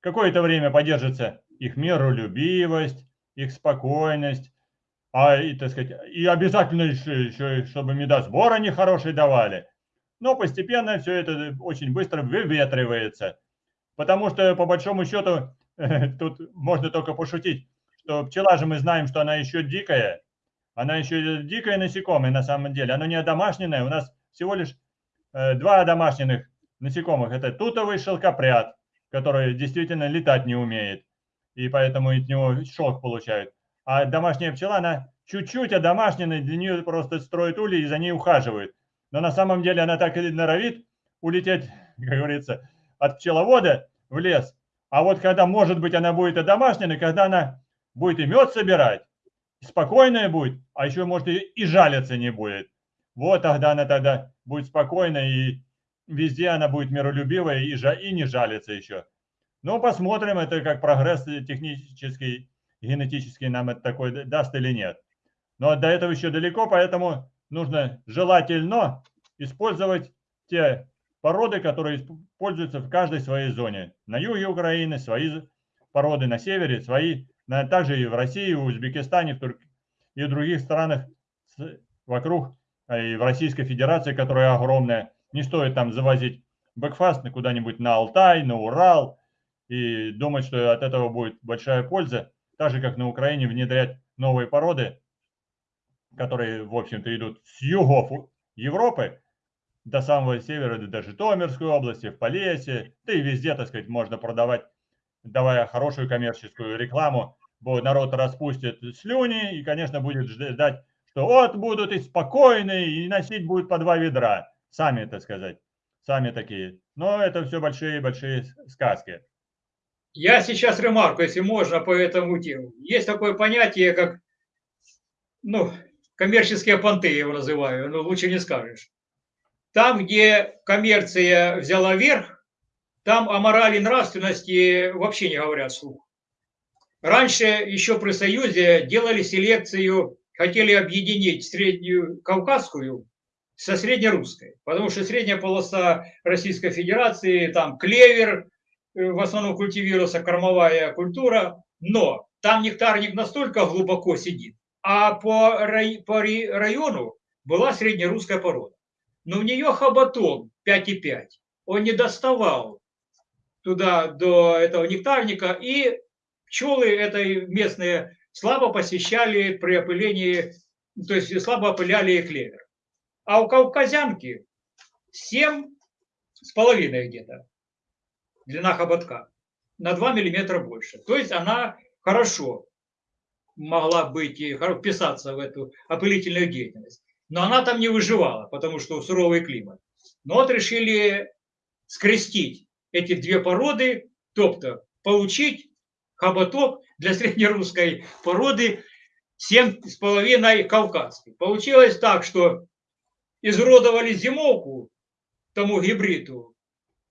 какое-то время поддержится их миролюбивость, их спокойность, а, и, так сказать, и обязательно еще, еще чтобы медосбор они хорошие давали. Но постепенно все это очень быстро выветривается. Потому что, по большому счету, тут можно только пошутить, что пчела же мы знаем, что она еще дикая, она еще дикое насекомое на самом деле. Оно не одомашненное. У нас всего лишь э, два домашних насекомых. Это тутовый шелкопряд, который действительно летать не умеет. и поэтому от него шок получают. А домашняя пчела, она чуть-чуть одомашнена, для нее просто строят ульи и за ней ухаживают. Но на самом деле она так и норовит улететь, как говорится, от пчеловода в лес. А вот когда, может быть, она будет одомашнена, когда она будет и мед собирать, спокойная будет, а еще, может, и, и жалиться не будет. Вот тогда она тогда будет спокойна, и везде она будет миролюбивая и, жа, и не жалится еще. Ну, посмотрим, это как прогресс технический, генетический нам это такой даст или нет. Но до этого еще далеко, поэтому нужно желательно использовать те породы, которые используются в каждой своей зоне. На юге Украины свои породы, на севере свои, также и в России, в Узбекистане, в Турк... и в других странах вокруг, а и в Российской Федерации, которая огромная. Не стоит там завозить бэкфаст куда-нибудь на Алтай, на Урал и думать, что от этого будет большая польза. Так же, как на Украине внедрять новые породы, которые, в общем-то, идут с югов Европы, до самого севера, до Житомирской области, в Полесье, да и везде, так сказать, можно продавать, давая хорошую коммерческую рекламу, народ распустит слюни и, конечно, будет ждать, что вот будут и спокойные, и носить будут по два ведра, сами, так сказать, сами такие. Но это все большие-большие сказки. Я сейчас ремарку, если можно, по этому тему. Есть такое понятие, как, ну, коммерческие понты, я его называю, но лучше не скажешь. Там, где коммерция взяла верх, там о морали нравственности вообще не говорят слух. Раньше, еще при Союзе, делали селекцию, хотели объединить среднюю кавказскую со среднерусской, потому что средняя полоса Российской Федерации, там клевер, в основном культивировался кормовая культура, но там нектарник настолько глубоко сидит, а по, рай, по району была среднерусская порода но у нее хоботок 5,5. Он не доставал туда до этого нектарника, и пчелы этой местные слабо посещали при опылении, то есть слабо опыляли клевер. А у кавказянки 7 с половиной где-то длина хоботка, на 2 миллиметра больше. То есть она хорошо могла быть и вписаться в эту опылительную деятельность но она там не выживала, потому что суровый климат. Но вот решили скрестить эти две породы, тобто получить хоботок для среднерусской породы 7,5 кавказской. Получилось так, что изуродовали зимовку тому гибриду,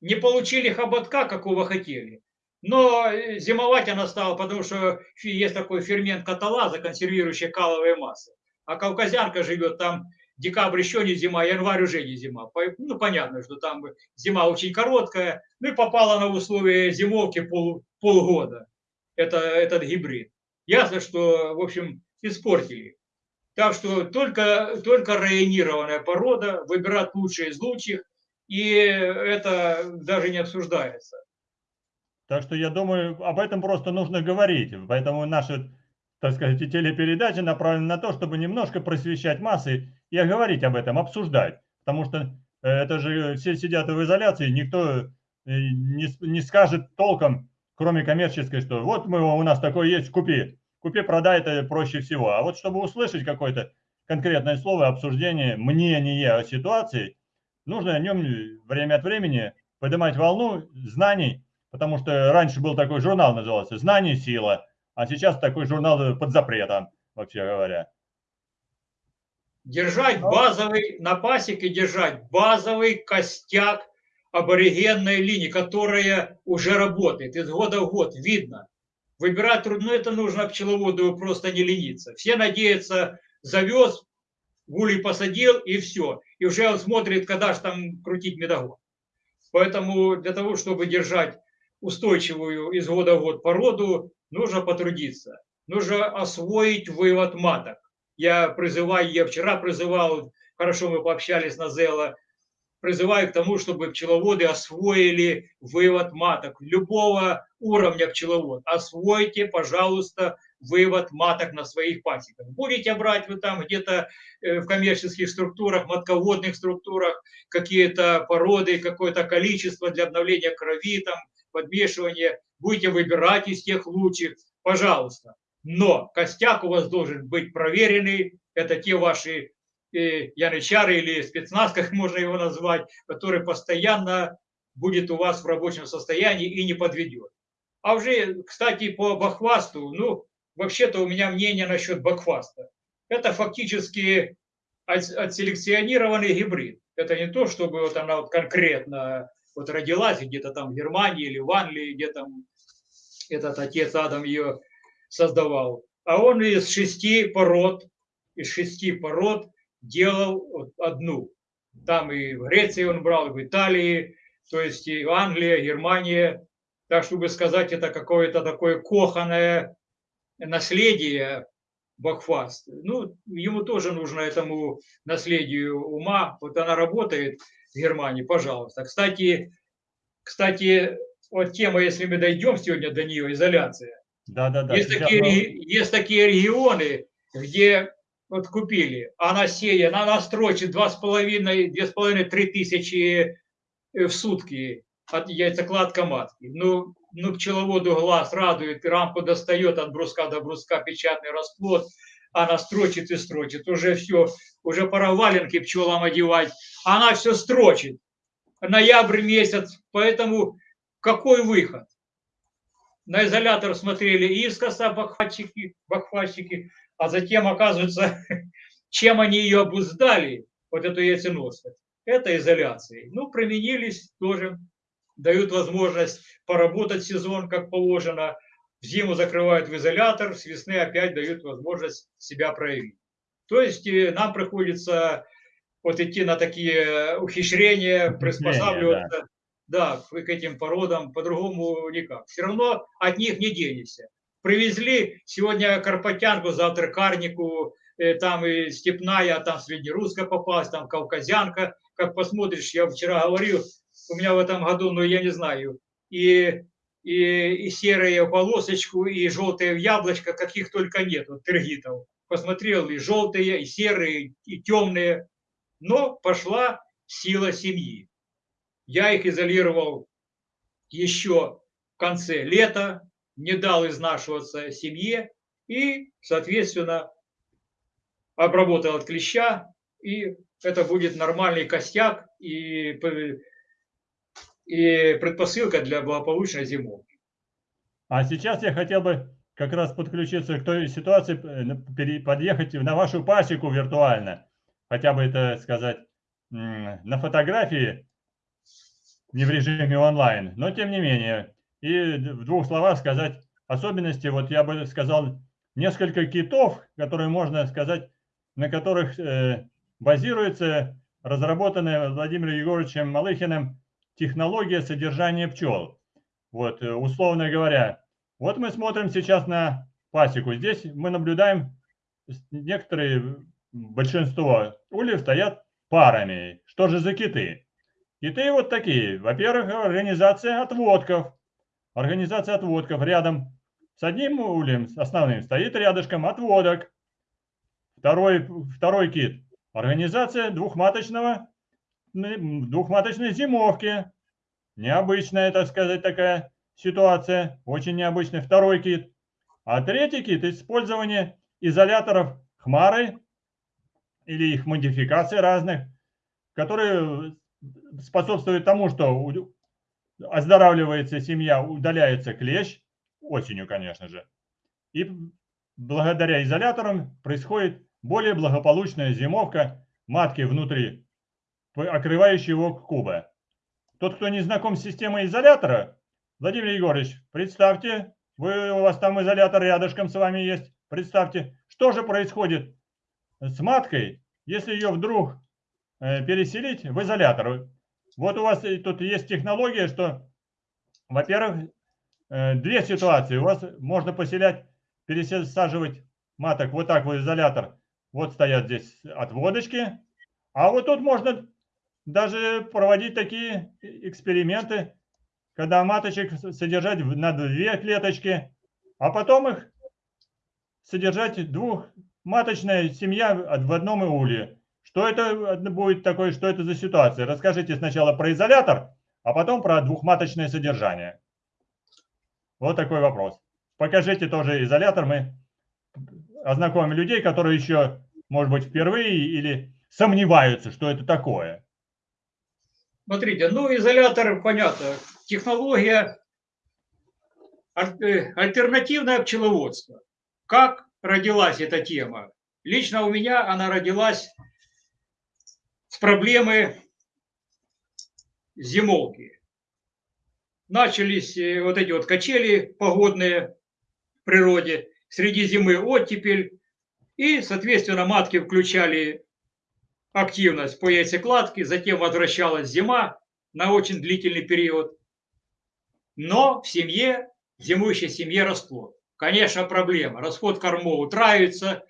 не получили хоботка, какого хотели. Но зимовать она стала, потому что есть такой фермент каталаза, консервирующий каловые массы а кавказянка живет там, декабрь еще не зима, январь уже не зима. Ну, понятно, что там зима очень короткая, ну и попала на условия зимовки пол, полгода, это, этот гибрид. Ясно, что, в общем, испортили. Так что только, только районированная порода, выбирать лучшие из лучших, и это даже не обсуждается. Так что я думаю, об этом просто нужно говорить. Поэтому наши так сказать, и телепередача направлена на то, чтобы немножко просвещать массы и говорить об этом, обсуждать. Потому что э, это же все сидят в изоляции, никто э, не, не скажет толком, кроме коммерческой, что вот мы, у нас такой есть, купи. Купи, продай, это проще всего. А вот чтобы услышать какое-то конкретное слово, обсуждение, мнение о ситуации, нужно о нем время от времени поднимать волну знаний, потому что раньше был такой журнал, назывался «Знание – сила», а сейчас такой журнал под запретом, вообще говоря. Держать базовый, на пасеке держать базовый костяк аборигенной линии, которая уже работает из года в год, видно. Выбирать трудно, это нужно пчеловоду просто не лениться. Все надеются, завез, гулей посадил и все. И уже он смотрит, когда же там крутить медогон. Поэтому для того, чтобы держать устойчивую из года в год породу, нужно потрудиться, нужно освоить вывод маток. Я призываю, я вчера призывал, хорошо мы пообщались на Зела, призываю к тому, чтобы пчеловоды освоили вывод маток любого уровня пчеловод. Освойте, пожалуйста, вывод маток на своих пасеках. Будете брать вы там где-то э, в коммерческих структурах, матководных структурах какие-то породы, какое-то количество для обновления крови, там, подмешивания будете выбирать из тех лучших, пожалуйста. Но костяк у вас должен быть проверенный, это те ваши э, янычары или спецназ, как можно его назвать, который постоянно будет у вас в рабочем состоянии и не подведет. А уже, кстати, по бахвасту, ну, вообще-то у меня мнение насчет бахваста. Это фактически отселекционированный гибрид. Это не то, чтобы вот она вот конкретно вот родилась где-то там в Германии или в Англии, где там этот отец Адам ее создавал. А он из шести пород, из шести пород делал одну. Там и в Греции он брал, и в Италии, то есть и Англия, Германия. Так, чтобы сказать, это какое-то такое коханое наследие Бакфаст. Ну, ему тоже нужно этому наследию ума. Вот она работает в Германии, пожалуйста. Кстати, кстати, вот тема, если мы дойдем сегодня до нее, изоляция. Да, да, да. Есть, такие, мы... есть такие регионы, где вот купили, она сеет, она строчит 2,5-3 тысячи э, в сутки от яйцекладка матки. Ну, ну, пчеловоду глаз радует, рамку достает от бруска до бруска печатный расплод, она строчит и строчит. Уже все, уже пора валенки пчелам одевать. Она все строчит. Ноябрь месяц, поэтому какой выход? На изолятор смотрели искоса бахватчики, бахватчики, а затем, оказывается, чем они ее обуздали, вот эту яйценосность, это изоляцией. Ну, применились тоже дают возможность поработать сезон, как положено, в зиму закрывают в изолятор, с весны опять дают возможность себя проявить. То есть э, нам приходится вот идти на такие ухищрения, приспосабливаться да. Да, к этим породам, по-другому никак. Все равно от них не денешься. Привезли сегодня карпатянку, завтра карнику, э, там и степная, там среднерусская попалась, там кавказянка. Как посмотришь, я вчера говорил, у меня в этом году, ну, я не знаю, и, и, и серые полосочку, и желтые яблочко, каких только нет, вот тергитов. Посмотрел и желтые, и серые, и темные. Но пошла сила семьи. Я их изолировал еще в конце лета, не дал изнашиваться семье и, соответственно, обработал от клеща, и это будет нормальный костяк, и и предпосылка для благополучной зимовки. А сейчас я хотел бы как раз подключиться к той ситуации, э, подъехать на вашу пасеку виртуально. Хотя бы это сказать на фотографии, не в режиме онлайн, но тем не менее. И в двух словах сказать особенности, вот я бы сказал, несколько китов, которые можно сказать, на которых э, базируется разработанная Владимиром Егоровичем Малыхиным технология содержания пчел. Вот, э, условно говоря, вот мы смотрим сейчас на пасеку. Здесь мы наблюдаем некоторые, большинство ульев стоят парами. Что же за киты? Киты вот такие. Во-первых, организация отводков. Организация отводков. Рядом с одним ульем, основным, стоит рядышком отводок. Второй, второй кит. Организация двухматочного двухматочной зимовки. Необычная, так сказать, такая ситуация. Очень необычный второй кит. А третий кит – использование изоляторов хмары или их модификации разных, которые способствуют тому, что оздоравливается семья, удаляется клещ, осенью, конечно же. И благодаря изоляторам происходит более благополучная зимовка матки внутри окрывающего куба. Тот, кто не знаком с системой изолятора, Владимир Егорович, представьте, вы, у вас там изолятор рядышком с вами есть, представьте, что же происходит с маткой, если ее вдруг э, переселить в изолятор. Вот у вас тут есть технология, что, во-первых, э, две ситуации. У вас можно поселять, пересаживать маток вот так в изолятор. Вот стоят здесь отводочки. А вот тут можно даже проводить такие эксперименты, когда маточек содержать на две клеточки, а потом их содержать двухматочная семья в одном иуле. Что это будет такое, что это за ситуация? Расскажите сначала про изолятор, а потом про двухматочное содержание. Вот такой вопрос. Покажите тоже изолятор. Мы ознакомим людей, которые еще, может быть, впервые или сомневаются, что это такое. Смотрите, ну изолятор, понятно, технология, э, альтернативное пчеловодство. Как родилась эта тема? Лично у меня она родилась с проблемы зимовки. Начались э, вот эти вот качели погодные в природе, среди зимы оттепель, и, соответственно, матки включали активность по яйцекладке, затем возвращалась зима на очень длительный период. Но в семье, в зимующей семье расплод. Конечно, проблема. Расход кормов утраивается,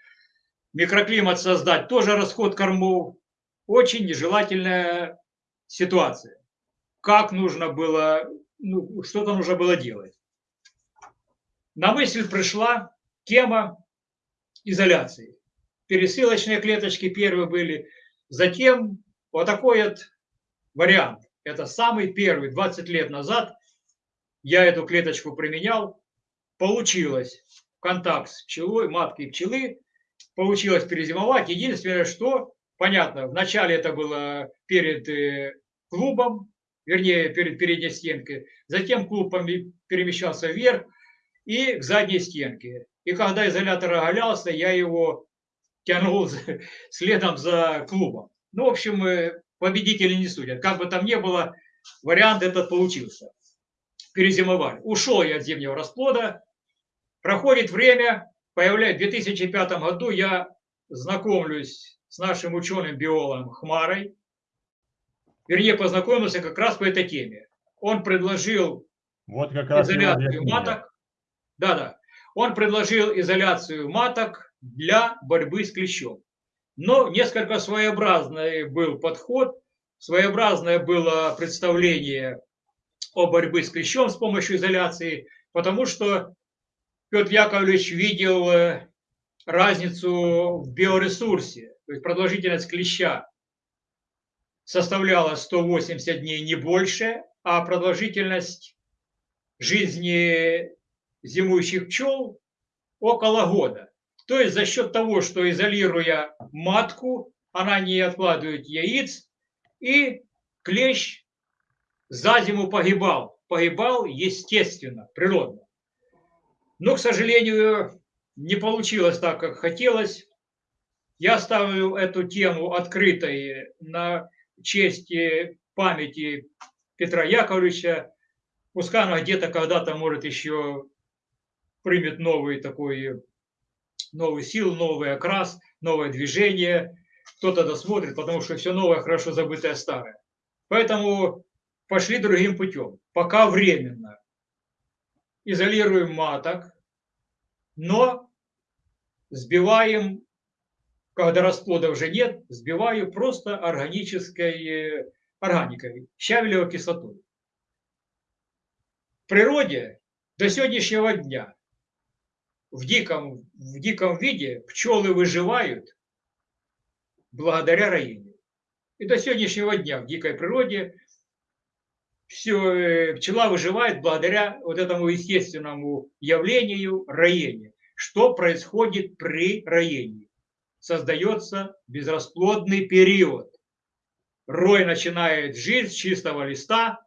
микроклимат создать тоже расход кормов. Очень нежелательная ситуация. Как нужно было, ну, что-то нужно было делать. На мысль пришла тема изоляции. Пересылочные клеточки первые были, затем вот такой вот вариант. Это самый первый, 20 лет назад я эту клеточку применял, получилось контакт с пчелой, маткой пчелы, получилось перезимовать. Единственное, что, понятно, вначале это было перед э, клубом, вернее, перед передней стенкой, затем клуб перемещался вверх и к задней стенке. И когда изолятор оголялся, я его тянул следом за клубом. Ну, в общем, э, победители не судят. Как бы там ни было, вариант этот получился. Перезимовали. Ушел я от зимнего расплода. Проходит время, появляется в 2005 году я знакомлюсь с нашим ученым-биологом Хмарой. Вернее, познакомился как раз по этой теме. Он предложил вот как раз изоляцию маток. Да-да. Он предложил изоляцию маток для борьбы с клещом. Но несколько своеобразный был подход, своеобразное было представление о борьбе с клещом с помощью изоляции, потому что Петр Яковлевич видел э, разницу в биоресурсе, то есть продолжительность клеща составляла 180 дней не больше, а продолжительность жизни зимующих пчел около года. То есть за счет того, что изолируя матку, она не откладывает яиц, и клещ за зиму погибал. Погибал естественно, природно. Но, к сожалению, не получилось так, как хотелось. Я ставлю эту тему открытой на честь памяти Петра Яковлевича. Пускай она где-то когда-то, может, еще примет новый такой новую силу, новый окрас, новое движение. Кто-то досмотрит, потому что все новое, хорошо забытое старое. Поэтому пошли другим путем. Пока временно. Изолируем маток, но сбиваем, когда расплода уже нет, сбиваю просто органической э, органикой, щавелевой кислотой. В природе до сегодняшнего дня в диком, в диком виде пчелы выживают благодаря роению. И до сегодняшнего дня в дикой природе все, э, пчела выживает благодаря вот этому естественному явлению роения. Что происходит при роении? Создается безрасплодный период. Рой начинает жизнь с чистого листа,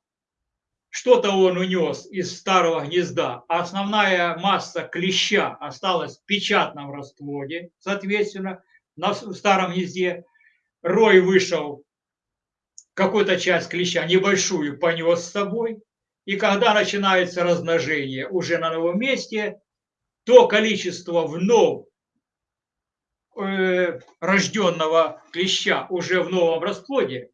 что-то он унес из старого гнезда, а основная масса клеща осталась в печатном расплоде, соответственно, на старом гнезде. Рой вышел, какую-то часть клеща, небольшую, понес с собой. И когда начинается размножение уже на новом месте, то количество вновь э, рожденного клеща уже в новом расплоде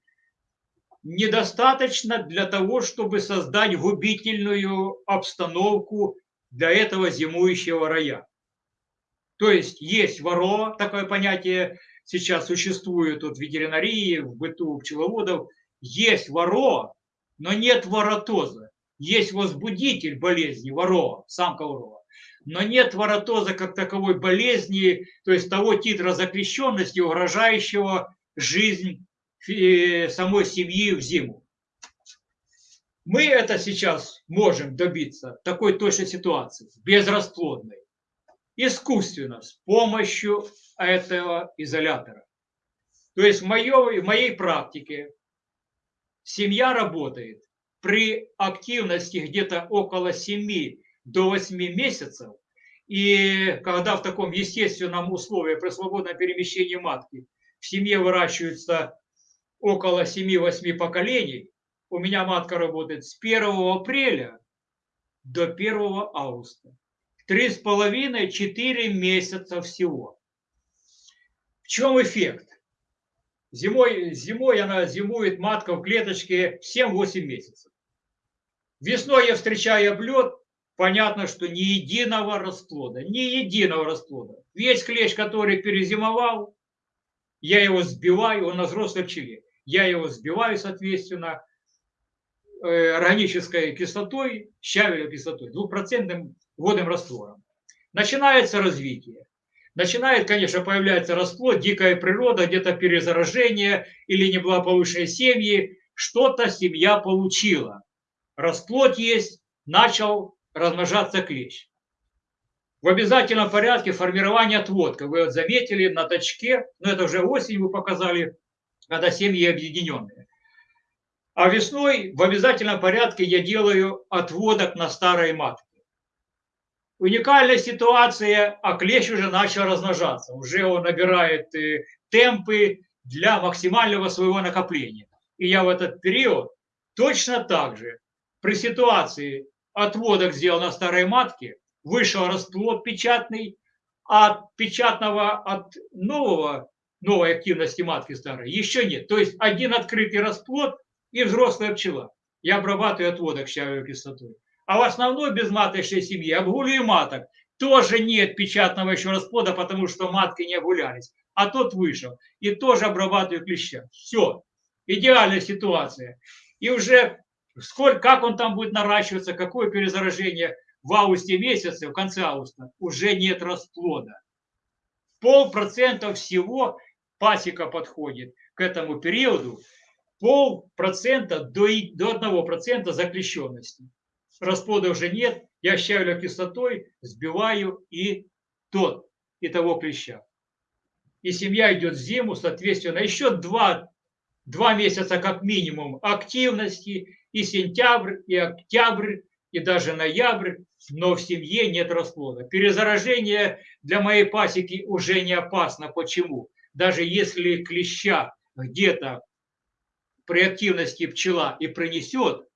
недостаточно для того, чтобы создать губительную обстановку для этого зимующего рая. То есть есть ворова, такое понятие сейчас существует в ветеринарии, в быту пчеловодов. Есть ворова, но нет воротоза. Есть возбудитель болезни ворова, самка ворова. Но нет воротоза как таковой болезни, то есть того титра запрещенности, угрожающего жизнь самой семьи в зиму. Мы это сейчас можем добиться такой точной ситуации, безрасплодной, искусственно, с помощью этого изолятора. То есть в, моей, в моей практике семья работает при активности где-то около 7 до 8 месяцев, и когда в таком естественном условии при свободном перемещении матки в семье выращиваются около 7-8 поколений, у меня матка работает с 1 апреля до 1 августа. Три с половиной, четыре месяца всего. В чем эффект? Зимой, зимой она зимует, матка в клеточке 7-8 месяцев. Весной я встречаю облет, понятно, что ни единого расплода, ни единого расплода. Весь клещ, который перезимовал, я его сбиваю, он на взрослой пчеле. Я его сбиваю, соответственно, э, органической кислотой, щавелевой кислотой, двухпроцентным водным раствором. Начинается развитие. Начинает, конечно, появляться расплод, дикая природа, где-то перезаражение или неблагополучные семьи. Что-то семья получила. Расплод есть, начал размножаться клещ. В обязательном порядке формирование отводка. Вы вот заметили на точке, но это уже осень вы показали, когда семьи объединенные. А весной в обязательном порядке я делаю отводок на старой матке. Уникальная ситуация, а клещ уже начал размножаться. Уже он набирает э, темпы для максимального своего накопления. И я в этот период точно так же при ситуации отводок сделал на старой матке, вышел расплод печатный, а от печатного, от нового, новой активности матки старой еще нет. То есть один открытый расплод и взрослая пчела. Я обрабатываю отводок щавелевой кислотой. А в основной безматочной семье обгуливаю маток. Тоже нет печатного еще расплода, потому что матки не обгулялись. А тот вышел. И тоже обрабатываю клеща. Все. Идеальная ситуация. И уже сколько, как он там будет наращиваться, какое перезаражение в августе месяце, в конце августа, уже нет расплода. Полпроцента всего пасека подходит к этому периоду, полпроцента до, до одного процента заклещенности. Расплода уже нет, я щавелю кислотой, сбиваю и тот, и того клеща. И семья идет в зиму, соответственно, еще два, два месяца как минимум активности, и сентябрь, и октябрь, и даже ноябрь, но в семье нет расплода. Перезаражение для моей пасеки уже не опасно. Почему? Даже если клеща где-то при активности пчела и принесет,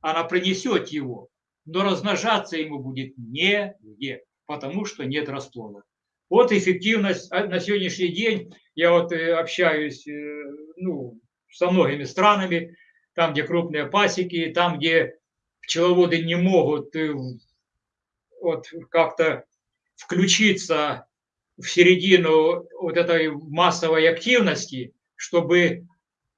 она принесет его, но размножаться ему будет негде, потому что нет расплода. Вот эффективность а, на сегодняшний день. Я вот э, общаюсь э, ну, со многими странами, там, где крупные пасеки, там, где пчеловоды не могут э, вот как-то включиться в середину вот этой массовой активности, чтобы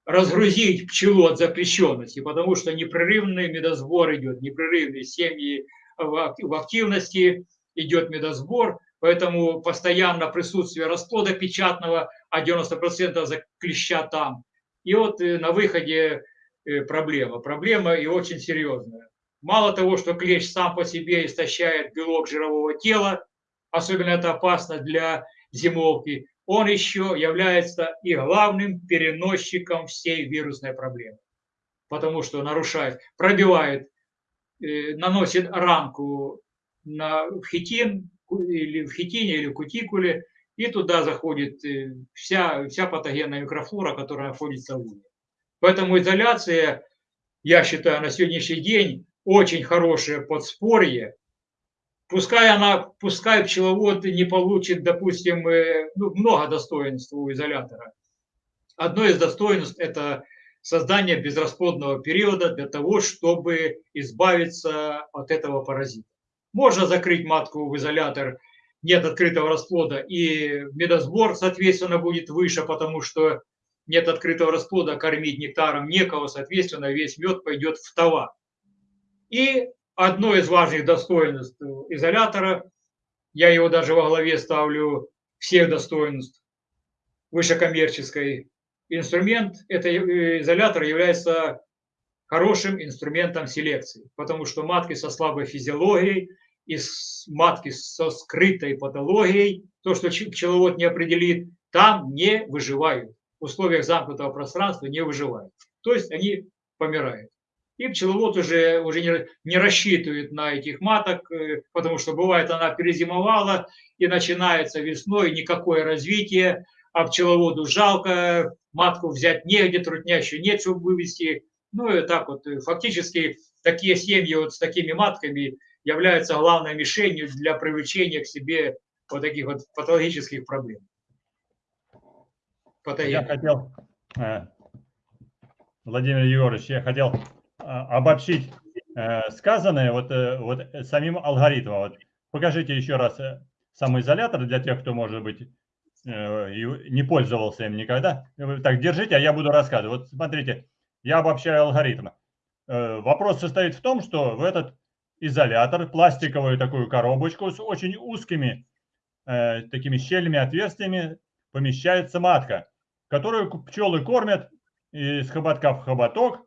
разгрузить пчелу от запрещенности, потому что непрерывный медосбор идет, непрерывный семьи в активности идет медосбор, поэтому постоянно присутствие расплода печатного, а 90% за клеща там. И вот э, на выходе э, проблема. Проблема и очень серьезная. Мало того, что клещ сам по себе истощает белок жирового тела, особенно это опасно для зимовки, он еще является и главным переносчиком всей вирусной проблемы. Потому что нарушает, пробивает, э, наносит ранку на в хитин, или в хитине, или в кутикуле, и туда заходит э, вся, вся патогенная микрофлора, которая находится в уме. Поэтому изоляция, я считаю, на сегодняшний день очень хорошее подспорье Пускай она, пускай пчеловод не получит, допустим, э, ну, много достоинств у изолятора. Одно из достоинств – это создание безрасплодного периода для того, чтобы избавиться от этого паразита. Можно закрыть матку в изолятор, нет открытого расплода, и медосбор, соответственно, будет выше, потому что нет открытого расплода, кормить нектаром некого, соответственно, весь мед пойдет в товар. И одно из важных достоинств изолятора, я его даже во главе ставлю всех достоинств высокоммерческой инструмент, это изолятор является хорошим инструментом селекции, потому что матки со слабой физиологией и матки со скрытой патологией, то, что пчеловод не определит, там не выживают. В условиях замкнутого пространства не выживают. То есть они помирают. И пчеловод уже, уже не, не рассчитывает на этих маток, э, потому что бывает она перезимовала и начинается весной никакое развитие, а пчеловоду жалко, матку взять негде, труднящую нет, чтобы вывести. Ну и так вот, э, фактически такие семьи вот с такими матками являются главной мишенью для привлечения к себе вот таких вот патологических проблем. Я хотел, э, Владимир Егорович, я хотел обобщить э, сказанное вот, э, вот самим алгоритмом. Вот покажите еще раз э, самоизолятор для тех, кто, может быть, не пользовался им никогда. Так, держите, а я буду рассказывать. Вот смотрите, я обобщаю алгоритм. Вопрос состоит в том, что в этот изолятор, пластиковую такую коробочку с очень узкими такими щелями, отверстиями помещается матка, которую пчелы кормят из хоботка в хоботок,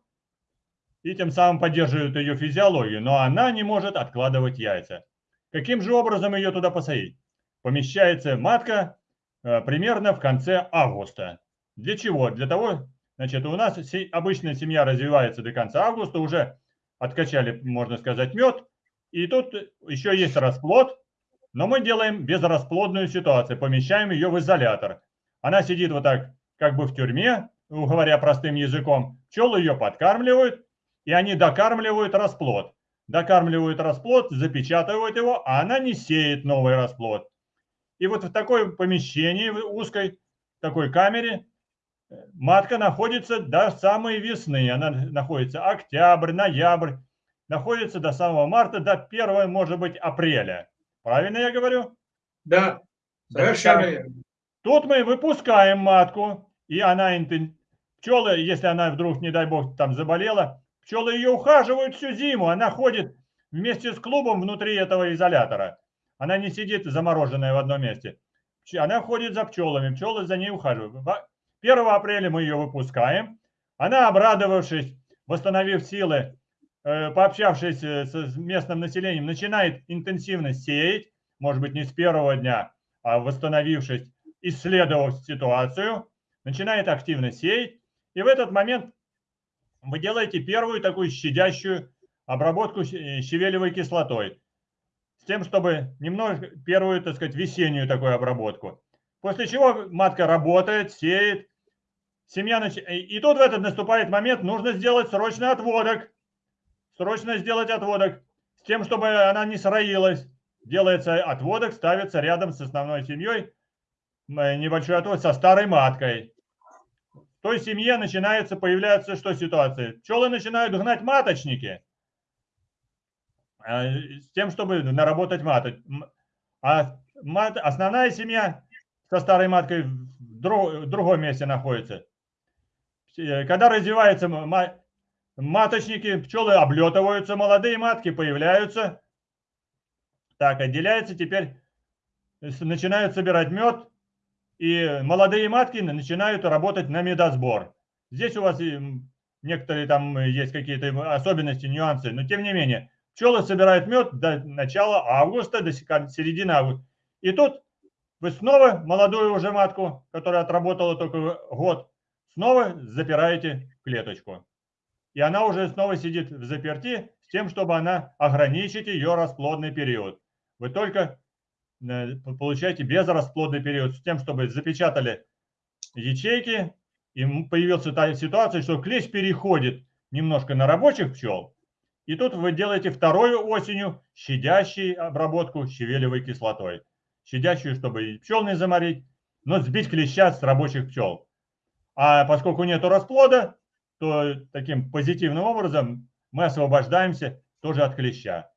и тем самым поддерживают ее физиологию, но она не может откладывать яйца. Каким же образом ее туда посадить? Помещается матка э, примерно в конце августа. Для чего? Для того, значит, у нас обычная семья развивается до конца августа, уже откачали, можно сказать, мед, и тут еще есть расплод, но мы делаем безрасплодную ситуацию, помещаем ее в изолятор. Она сидит вот так, как бы в тюрьме, говоря простым языком, пчелы ее подкармливают, и они докармливают расплод. Докармливают расплод, запечатывают его, а она не сеет новый расплод. И вот в такой помещении, в узкой такой камере, матка находится до самой весны. Она находится октябрь, ноябрь, находится до самого марта, до 1, может быть, апреля. Правильно я говорю? Да, совершенно Тут мы выпускаем матку, и она, пчелы, если она вдруг, не дай бог, там заболела, Пчелы ее ухаживают всю зиму, она ходит вместе с клубом внутри этого изолятора. Она не сидит замороженная в одном месте. Она ходит за пчелами, пчелы за ней ухаживают. 1 апреля мы ее выпускаем. Она, обрадовавшись, восстановив силы, э, пообщавшись э, с местным населением, начинает интенсивно сеять, может быть, не с первого дня, а восстановившись, исследовав ситуацию, начинает активно сеять. И в этот момент вы делаете первую такую щадящую обработку э, щавелевой кислотой, с тем, чтобы немного первую, так сказать, весеннюю такую обработку. После чего матка работает, сеет, семья нач... И тут в этот наступает момент, нужно сделать срочный отводок. Срочно сделать отводок, с тем, чтобы она не сроилась. Делается отводок, ставится рядом с основной семьей, небольшой отвод со старой маткой той семье начинается, появляется что ситуация? Пчелы начинают гнать маточники э, с тем, чтобы наработать маток. А мат, основная семья со старой маткой в, друг, в другом месте находится. Э, когда развиваются маточники, пчелы облетываются, молодые матки появляются. Так, отделяется теперь, начинают собирать мед, и молодые матки начинают работать на медосбор. Здесь у вас некоторые там есть какие-то особенности, нюансы, но тем не менее, пчелы собирают мед до начала августа, до середины августа. И тут вы снова молодую уже матку, которая отработала только год, снова запираете клеточку. И она уже снова сидит в заперти с тем, чтобы она ограничить ее расплодный период. Вы только получаете безрасплодный период с тем, чтобы запечатали ячейки, и появилась ситуация, что клещ переходит немножко на рабочих пчел, и тут вы делаете вторую осенью щадящий обработку щавелевой кислотой. Щадящую, чтобы и пчел не заморить, но сбить клеща с рабочих пчел. А поскольку нет расплода, то таким позитивным образом мы освобождаемся тоже от клеща.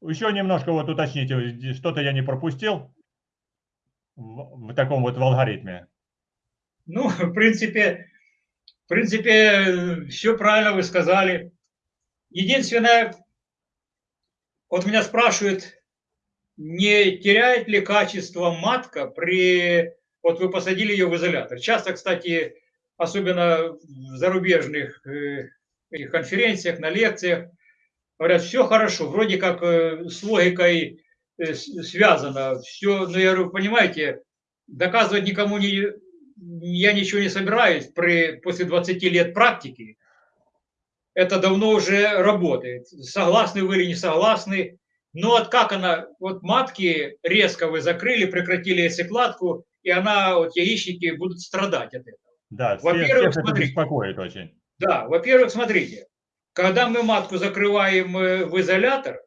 Еще немножко вот уточните, что-то я не пропустил в, в таком вот в алгоритме. Ну, в принципе, в принципе, все правильно вы сказали. Единственное, вот меня спрашивают, не теряет ли качество матка при... Вот вы посадили ее в изолятор. Часто, кстати, особенно в зарубежных э, конференциях, на лекциях. Говорят, все хорошо, вроде как э, с логикой э, связано. Все, но я говорю, понимаете, доказывать никому не, я ничего не собираюсь при, после 20 лет практики. Это давно уже работает. Согласны вы или не согласны. Но вот как она, вот матки резко вы закрыли, прекратили яйцекладку, и она, вот яичники будут страдать от этого. Да, во-первых, смотрите, беспокоит очень. Да, во-первых, смотрите, когда мы матку закрываем э, в изолятор,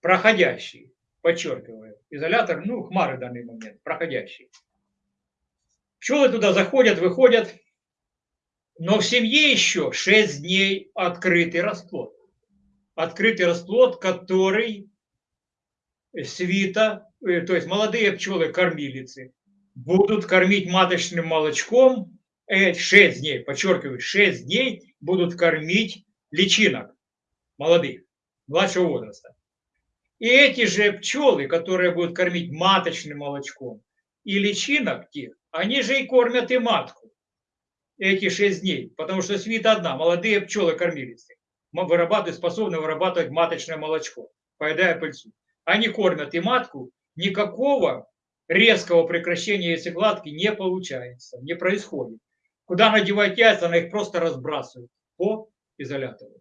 проходящий, подчеркиваю, изолятор, ну, хмары в данный момент, проходящий. Пчелы туда заходят, выходят, но в семье еще 6 дней открытый расплод. Открытый расплод, который свита, э, то есть молодые пчелы-кормилицы, будут кормить маточным молочком 6 э, дней, подчеркиваю, 6 дней будут кормить личинок молодых, младшего возраста. И эти же пчелы, которые будут кормить маточным молочком и личинок тех, они же и кормят и матку эти 6 дней, потому что свита одна, молодые пчелы кормилицы вырабатывают, способны вырабатывать маточное молочко, поедая пыльцу. Они кормят и матку, никакого резкого прекращения яйцекладки не получается, не происходит. Куда надевать яйца, она их просто разбрасывает по изолятору.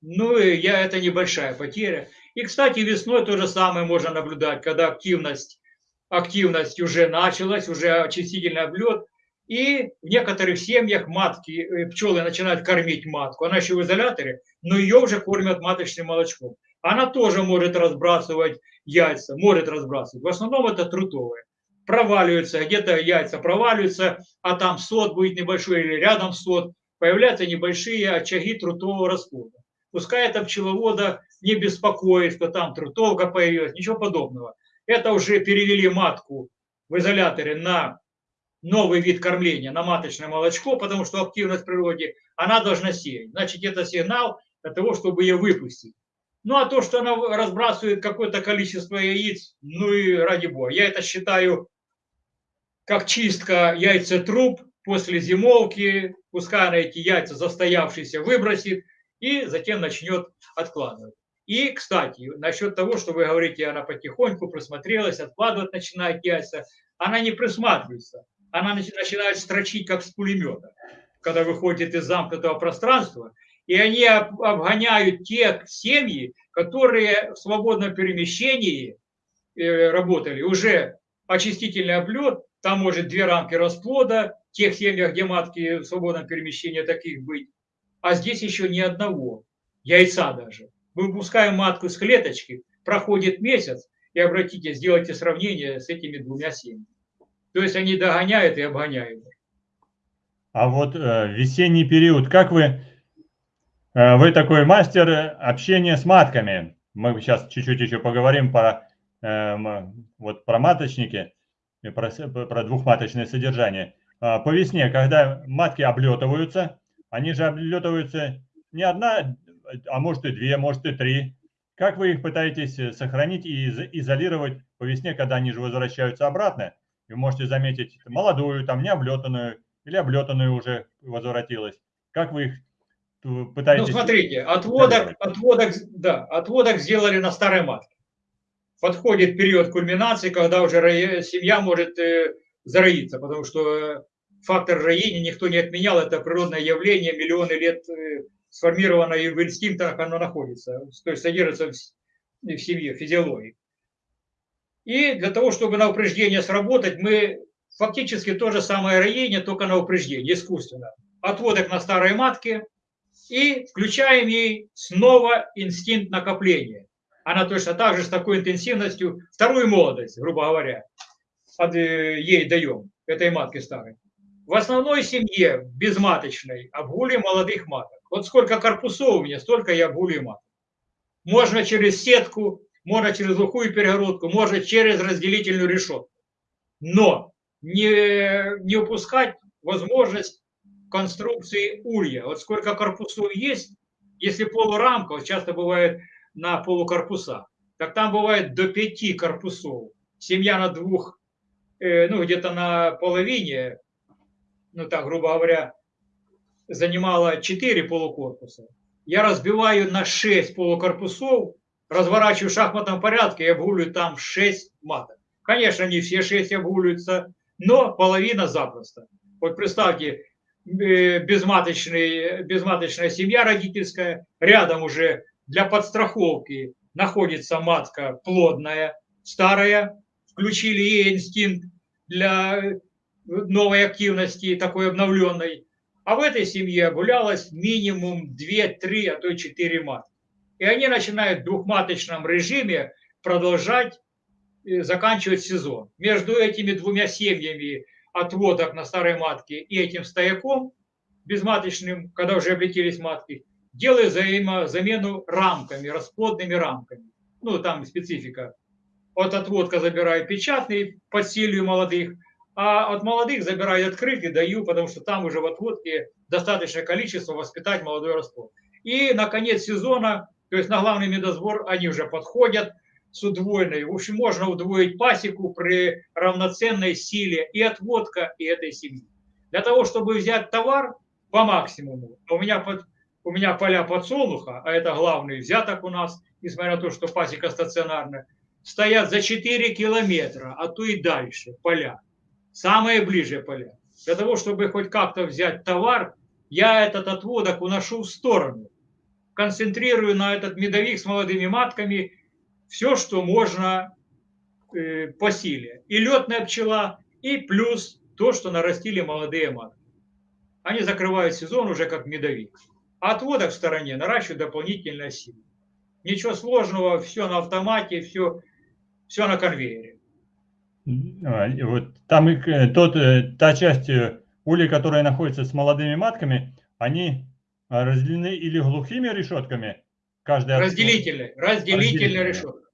Ну, и я, это небольшая потеря. И, кстати, весной то же самое можно наблюдать, когда активность, активность уже началась, уже очистительный облет, и в некоторых семьях матки, э, пчелы начинают кормить матку. Она еще в изоляторе, но ее уже кормят маточным молочком. Она тоже может разбрасывать яйца, может разбрасывать. В основном это трутовые. Проваливаются, где-то яйца проваливаются, а там сот будет небольшой или рядом сот. Появляются небольшие очаги трутового расплода. Пускай это пчеловода не беспокоит, что там трутовка появилась, ничего подобного. Это уже перевели матку в изоляторе на новый вид кормления, на маточное молочко, потому что активность в природе, она должна сеять. Значит, это сигнал для того, чтобы ее выпустить. Ну, а то, что она разбрасывает какое-то количество яиц, ну и ради бога. Я это считаю как чистка яйцетруб после зимовки. Пускай она эти яйца застоявшиеся выбросит и затем начнет откладывать. И, кстати, насчет того, что вы говорите, она потихоньку присмотрелась, откладывать начинает яйца, она не присматривается. Она начинает строчить, как с пулемета, когда выходит из замкнутого пространства – и они обгоняют те семьи, которые в свободном перемещении э, работали. Уже очистительный облет, там может две рамки расплода, в тех семьях, где матки в свободном перемещении таких быть. А здесь еще ни одного, яйца даже. Мы выпускаем матку с клеточки, проходит месяц, и обратите, сделайте сравнение с этими двумя семьями. То есть они догоняют и обгоняют. А вот э, весенний период, как вы Э, вы такой мастер общения с матками. Мы сейчас чуть-чуть еще поговорим про, эм, вот про маточники, про, про двухматочное содержание. А, по весне, когда матки облетываются, они же облетываются не одна, а может и две, может и три. Как вы их пытаетесь сохранить и изолировать по весне, когда они же возвращаются обратно? Вы можете заметить молодую, там не облетанную, или облетанную уже возвратилась. Как вы их пытаетесь... Ну, смотрите, отводок, отводок, да, отводок сделали на старой матке. Подходит период кульминации, когда уже семья может э, зароиться, потому что фактор роения никто не отменял, это природное явление, миллионы лет э, сформировано и в инстинктах оно находится, то есть содержится в семье, в физиологии. И для того, чтобы на упреждение сработать, мы фактически то же самое роение, только на упреждение, искусственно. Отводок на старой матке – и включаем ей снова инстинкт накопления. Она точно так же с такой интенсивностью, вторую молодость, грубо говоря, под, э, ей даем, этой матке старой. В основной семье, безматочной, обгуливаем молодых маток. Вот сколько корпусов у меня, столько я обгуливаю маток. Можно через сетку, можно через глухую перегородку, можно через разделительную решетку. Но не, не упускать возможность конструкции улья. Вот сколько корпусов есть, если полурамка, вот часто бывает на полукорпуса, так там бывает до пяти корпусов. Семья на двух, э, ну где-то на половине, ну так, грубо говоря, занимала 4 полукорпуса. Я разбиваю на 6 полукорпусов, разворачиваю в шахматном порядке и обгуливаю там 6 маток. Конечно, не все 6 обгуливаются, но половина запросто. Вот представьте, э, безматочный, безматочная семья родительская, рядом уже для подстраховки находится матка плодная, старая, включили ей инстинкт для новой активности, такой обновленной. А в этой семье гулялось минимум 2-3, а то и 4 матки. И они начинают в двухматочном режиме продолжать э, заканчивать сезон. Между этими двумя семьями отводок на старой матке и этим стояком безматочным, когда уже облетелись матки, делаю замену рамками, расплодными рамками. Ну, там специфика. От отводка забираю печатный, подсилию молодых, а от молодых забираю открытый, даю, потому что там уже в отводке достаточное количество воспитать молодой расплод. И на конец сезона, то есть на главный медосбор, они уже подходят с удвоенной. В общем, можно удвоить пасеку при равноценной силе и отводка, и этой семьи. Для того, чтобы взять товар по максимуму, у меня, у меня поля подсолнуха, а это главный взяток у нас, несмотря на то, что пасека стационарная, стоят за 4 километра, а то и дальше поля самые ближе поля. Для того, чтобы хоть как-то взять товар, я этот отводок уношу в сторону. Концентрирую на этот медовик с молодыми матками все, что можно э, по силе. И летная пчела, и плюс то, что нарастили молодые матки. Они закрывают сезон уже как медовик. А отводок в стороне наращивают дополнительно силу. Ничего сложного, все на автомате, все, все на конвейере. А, вот там их, э, тот, э, та часть э, улей, которая находится с молодыми матками, они а, разделены или глухими решетками, каждая разделительные, разделительная решетка.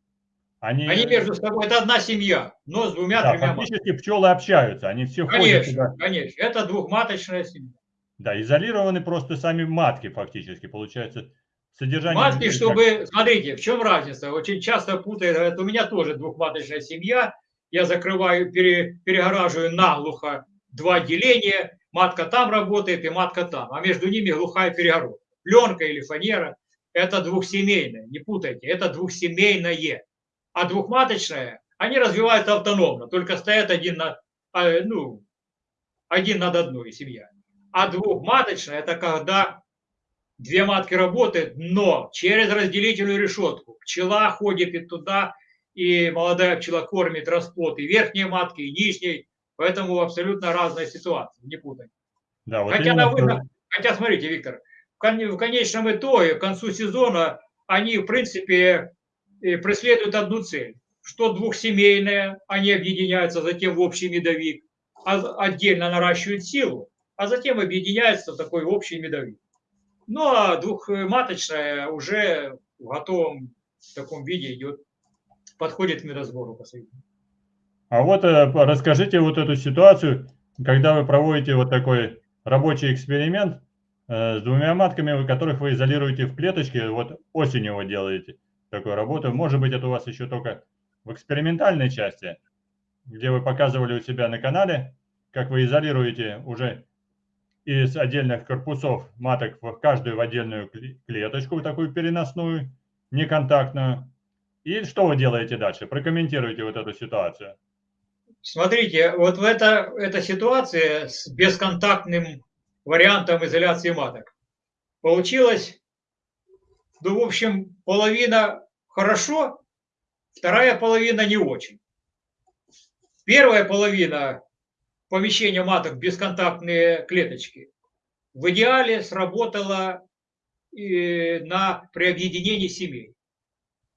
Они, они между собой, это одна семья, но с двумя-тремя да, Фактически матками. пчелы общаются, они все конечно, ходят туда. Конечно, это двухматочная семья. Да, изолированы просто сами матки фактически, получается. Содержание... Матки, чтобы, смотрите, в чем разница? Очень часто путают, говорят, у меня тоже двухматочная семья, я закрываю, пере, перегораживаю наглухо два деления, матка там работает и матка там, а между ними глухая перегородка. Пленка или фанера – это двухсемейное, не путайте, это двухсемейное. А двухматочное, они развивают автономно, только стоят один, на, а, ну, один над одной семья. А двухматочное – это когда две матки работают, но через разделительную решетку. Пчела ходит и туда, и молодая пчела кормит расплод и верхней матки, и нижней, поэтому абсолютно разная ситуация, не путай. Да, вот хотя, на выход, хотя, смотрите, Виктор, в конечном итоге, к концу сезона, они, в принципе, преследуют одну цель, что двухсемейные, они объединяются затем в общий медовик, а отдельно наращивают силу, а затем объединяются в такой общий медовик. Ну а двухматочная уже в готовом таком виде идет подходит к медосбору последнему. А вот э, расскажите вот эту ситуацию, когда вы проводите вот такой рабочий эксперимент э, с двумя матками, которых вы изолируете в клеточке, вот осенью вы делаете такую работу. Может быть, это у вас еще только в экспериментальной части, где вы показывали у себя на канале, как вы изолируете уже из отдельных корпусов маток в каждую в отдельную клеточку, такую переносную, неконтактную. И что вы делаете дальше? Прокомментируйте вот эту ситуацию. Смотрите, вот в это, эта ситуация с бесконтактным вариантом изоляции маток получилось, ну, в общем, половина хорошо, вторая половина не очень. Первая половина помещения маток бесконтактные клеточки в идеале сработала на при объединении семей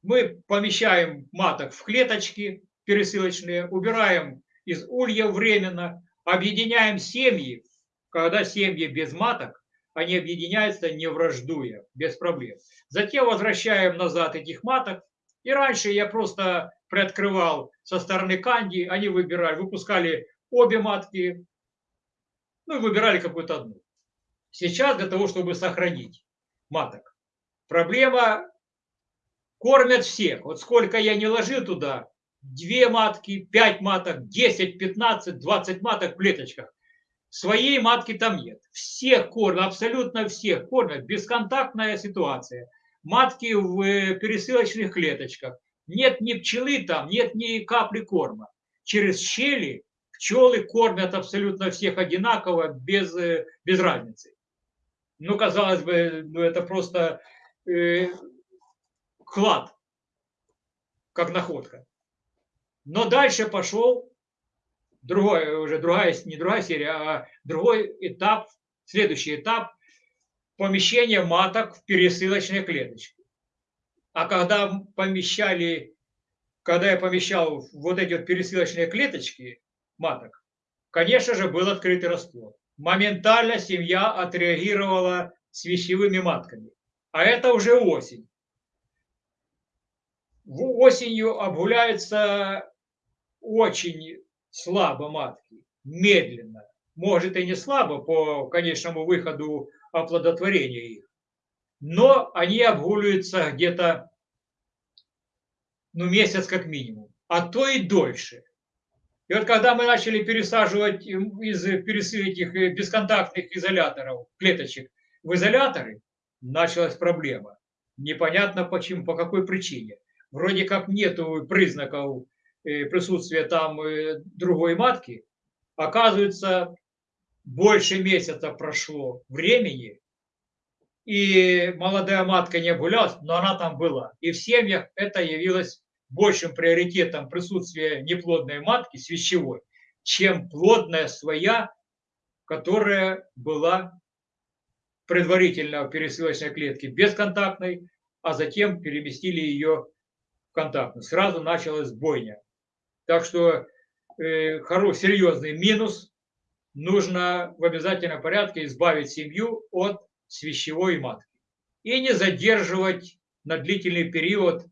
мы помещаем маток в клеточки пересылочные, убираем из улья временно, объединяем семьи, когда семьи без маток, они объединяются не враждуя, без проблем. Затем возвращаем назад этих маток. И раньше я просто приоткрывал со стороны канди, они выбирали, выпускали обе матки, ну и выбирали какую-то одну. Сейчас для того, чтобы сохранить маток, проблема Кормят всех. Вот сколько я не ложил туда, две матки, пять маток, 10, 15, 20 маток в клеточках. Своей матки там нет. Всех кормят, абсолютно всех кормят. Бесконтактная ситуация. Матки в э, пересылочных клеточках. Нет ни пчелы там, нет ни капли корма. Через щели пчелы кормят абсолютно всех одинаково, без, э, без разницы. Ну, казалось бы, ну, это просто э, клад, как находка. Но дальше пошел другой, уже другая, не другая серия, а другой этап, следующий этап помещения маток в пересылочные клеточки. А когда помещали, когда я помещал вот эти вот пересылочные клеточки маток, конечно же, был открытый расплод. Моментально семья отреагировала с вещевыми матками. А это уже осень. Осенью обгуляются очень слабо матки, медленно. Может и не слабо по конечному выходу оплодотворения их. Но они обгуливаются где-то ну, месяц как минимум, а то и дольше. И вот когда мы начали пересаживать из этих э, бесконтактных изоляторов, клеточек, в изоляторы, началась проблема. Непонятно почему, по какой причине. Вроде как нету признаков Э, присутствие там э, другой матки, оказывается, больше месяца прошло времени, и молодая матка не гулялась, но она там была. И в семьях это явилось большим приоритетом присутствия неплодной матки, свящевой, чем плодная своя, которая была предварительно в пересылочной клетке бесконтактной, а затем переместили ее в контактную. Сразу началась бойня. Так что э, хороший, серьезный минус. Нужно в обязательном порядке избавить семью от свящевой матки. И не задерживать на длительный период,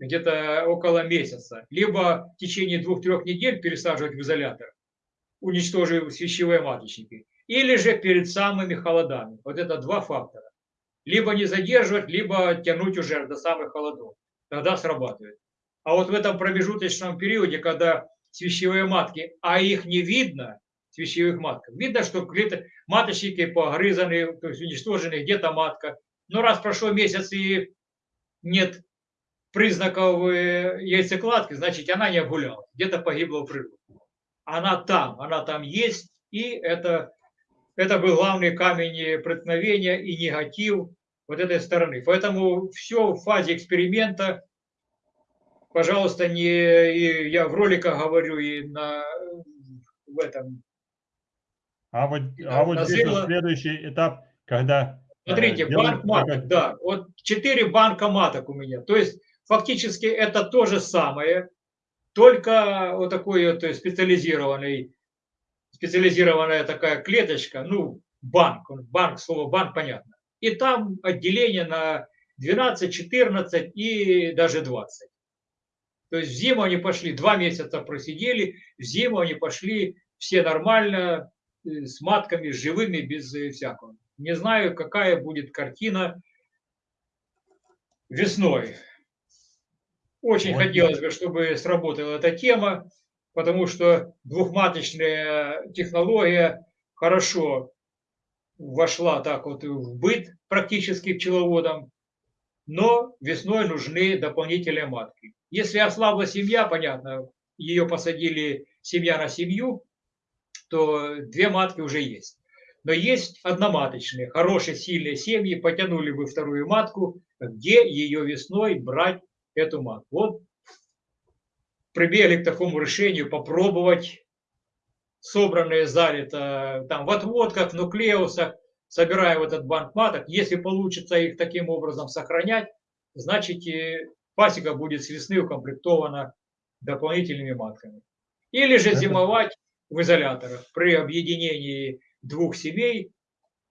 где-то около месяца. Либо в течение двух-трех недель пересаживать в изолятор, уничтожив свящевые маточники. Или же перед самыми холодами. Вот это два фактора. Либо не задерживать, либо тянуть уже до самых холодов. Тогда срабатывает. А вот в этом промежуточном периоде, когда свящевые матки, а их не видно, свящевых матках, видно, что клеток, маточники погрызаны, то есть уничтожены, где-то матка. Но раз прошел месяц и нет признаков э, яйцекладки, значит, она не огуляла, где-то погибла в природе. Она там, она там есть, и это, это был главный камень преткновения и негатив вот этой стороны. Поэтому все в фазе эксперимента пожалуйста, не и я в роликах говорю и на в этом. А вот, а вот здесь вот следующий этап, когда. Э, Смотрите, э, банк маток, да, вот четыре банка маток у меня. То есть фактически это то же самое, только вот такой вот специализированный, специализированная такая клеточка, ну, банк, банк, слово банк понятно. И там отделение на 12, 14 и даже 20. То есть в зиму они пошли, два месяца просидели, в зиму они пошли все нормально, э, с матками, живыми, без э, всякого. Не знаю, какая будет картина весной. Очень вот. хотелось бы, чтобы сработала эта тема, потому что двухматочная технология хорошо вошла так вот в быт практически пчеловодам, но весной нужны дополнительные матки. Если ослабла семья, понятно, ее посадили семья на семью, то две матки уже есть. Но есть одноматочные, хорошие, сильные семьи, потянули бы вторую матку, где ее весной брать эту матку. Вот прибегли к такому решению попробовать собранные залито там в отводках, нуклеусах, собирая в этот банк маток. Если получится их таким образом сохранять, значит пасека будет с весны укомплектована дополнительными матками. Или же зимовать в изоляторах при объединении двух семей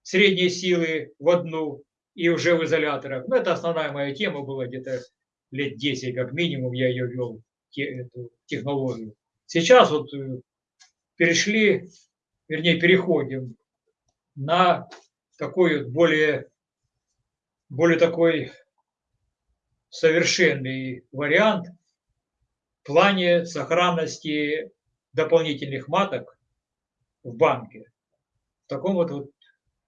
средней силы в одну и уже в изоляторах. Ну, это основная моя тема была где-то лет 10 как минимум я ее вел, эту технологию. Сейчас вот э, перешли, вернее, переходим на такой более, более такой совершенный вариант в плане сохранности дополнительных маток в банке. таком вот, вот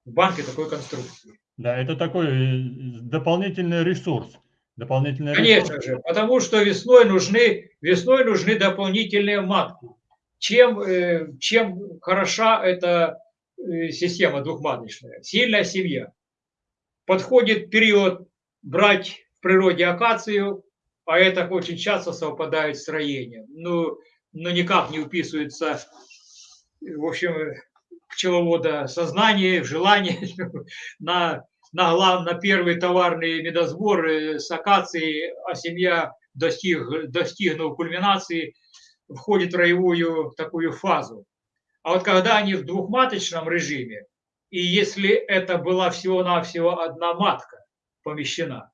в банке такой конструкции. Да, это такой э, дополнительный ресурс. Дополнительный Конечно же, потому что весной нужны, весной нужны дополнительные матки. Чем, э, чем хороша эта э, система двухматочная? Сильная семья. Подходит период брать в природе акацию, а это очень часто совпадает с строением. Ну, но никак не уписывается, в общем, пчеловода сознание, желание на, на, глав, на первый товарный медосбор с акацией, а семья достиг, достигнув кульминации, входит в роевую такую фазу. А вот когда они в двухматочном режиме, и если это была всего-навсего одна матка помещена,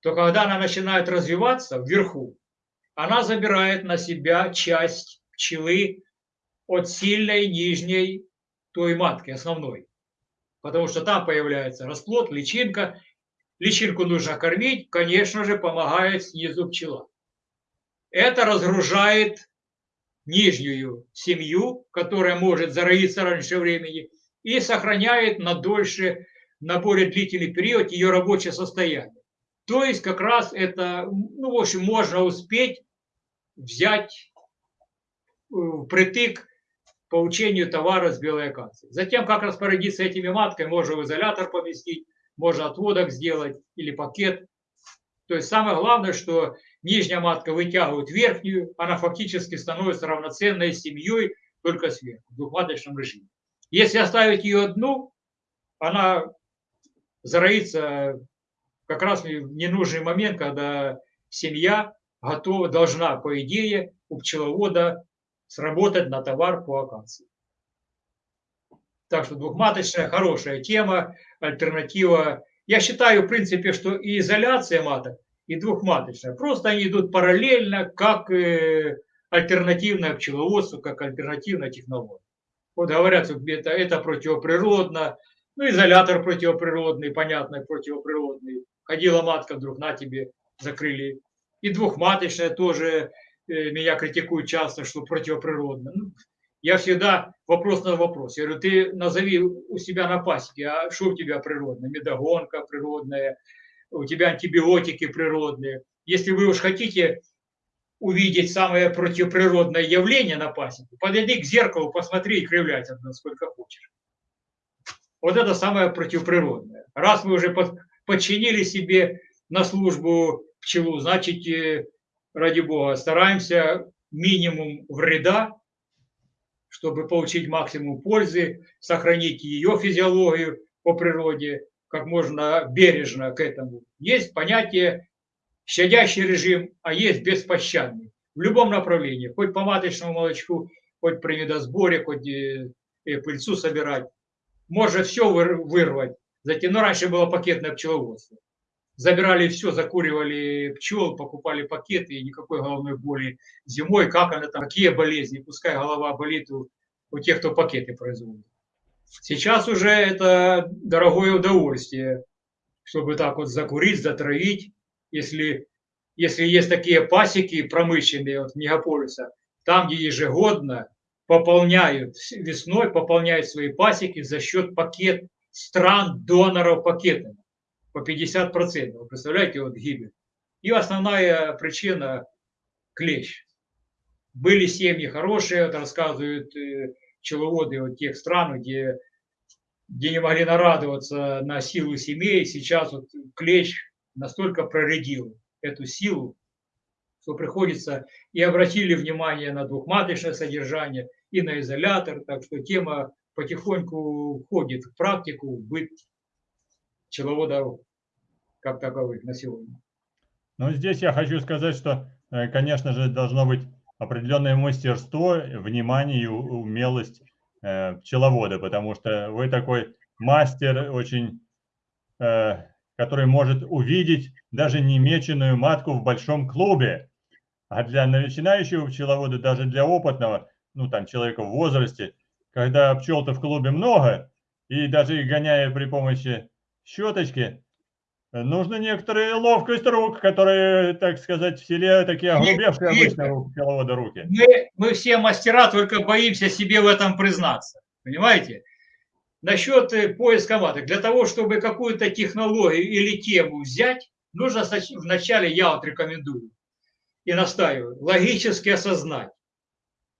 то когда она начинает развиваться вверху, она забирает на себя часть пчелы от сильной нижней той матки основной. Потому что там появляется расплод, личинка. Личинку нужно кормить, конечно же, помогает снизу пчела. Это разгружает нижнюю семью, которая может зароиться раньше времени, и сохраняет на дольше, на более длительный период ее рабочее состояние. То есть как раз это, ну, в общем, можно успеть взять э, притык получению товара с белой акации. Затем, как распорядиться этими матками, можно в изолятор поместить, можно отводок сделать или пакет. То есть самое главное, что нижняя матка вытягивает верхнюю, она фактически становится равноценной семьей только сверху, в двухматочном режиме. Если оставить ее одну, она зароится как раз в ненужный момент, когда семья готова, должна, по идее, у пчеловода сработать на товар по акации. Так что двухматочная хорошая тема, альтернатива. Я считаю, в принципе, что и изоляция маток, и двухматочная. Просто они идут параллельно, как э, альтернативное пчеловодство, как альтернативная технология. Вот говорят, что это, это противоприродно, ну, изолятор противоприродный, понятно, противоприродный. Ходила матка, вдруг на тебе закрыли. И двухматочная тоже меня критикуют часто, что противоприродно. Ну, я всегда вопрос на вопрос. Я говорю, ты назови у себя на пасеке, а что у тебя природное? Медогонка природная, у тебя антибиотики природные. Если вы уж хотите увидеть самое противоприродное явление на пасеке, подойди к зеркалу, посмотри и кривляйся сколько хочешь. Вот это самое противоприродное. Раз вы уже подчинили себе на службу пчелу, значит, э, ради бога, стараемся минимум вреда, чтобы получить максимум пользы, сохранить ее физиологию по природе, как можно бережно к этому. Есть понятие щадящий режим, а есть беспощадный. В любом направлении, хоть по маточному молочку, хоть при медосборе, хоть и, и пыльцу собирать. Можно все вырвать. Затем, ну, раньше было пакетное пчеловодство забирали все, закуривали пчел, покупали пакеты, и никакой головной боли. Зимой, как она там, какие болезни, пускай голова болит у, у тех, кто пакеты производит. Сейчас уже это дорогое удовольствие, чтобы так вот закурить, затравить, если, если есть такие пасеки промышленные от мегаполиса, там, где ежегодно пополняют, весной пополняют свои пасеки за счет пакет стран доноров пакетами по 50%. Вы представляете, вот гибель. И основная причина – клещ. Были семьи хорошие, это рассказывают э, пчеловоды вот тех стран, где, где не могли нарадоваться на силу семей. Сейчас вот клещ настолько проредил эту силу, что приходится и обратили внимание на двухматочное содержание, и на изолятор, так что тема потихоньку входит в практику, в быт пчеловодов как таковых на сегодня. Ну, здесь я хочу сказать, что, э, конечно же, должно быть определенное мастерство, внимание и умелость э, пчеловода, потому что вы такой мастер очень, э, который может увидеть даже немеченную матку в большом клубе. А для начинающего пчеловода, даже для опытного, ну там человека в возрасте, когда пчел-то в клубе много, и даже их гоняя при помощи щеточки, Нужно некоторая ловкость рук, которые, так сказать, в селе такие огрубевшие обычно пчеловода руки. Мы, мы все мастера, только боимся себе в этом признаться. Понимаете? насчет э, поиска маток. Для того, чтобы какую-то технологию или тему взять, нужно вначале, я вот рекомендую и настаиваю, логически осознать.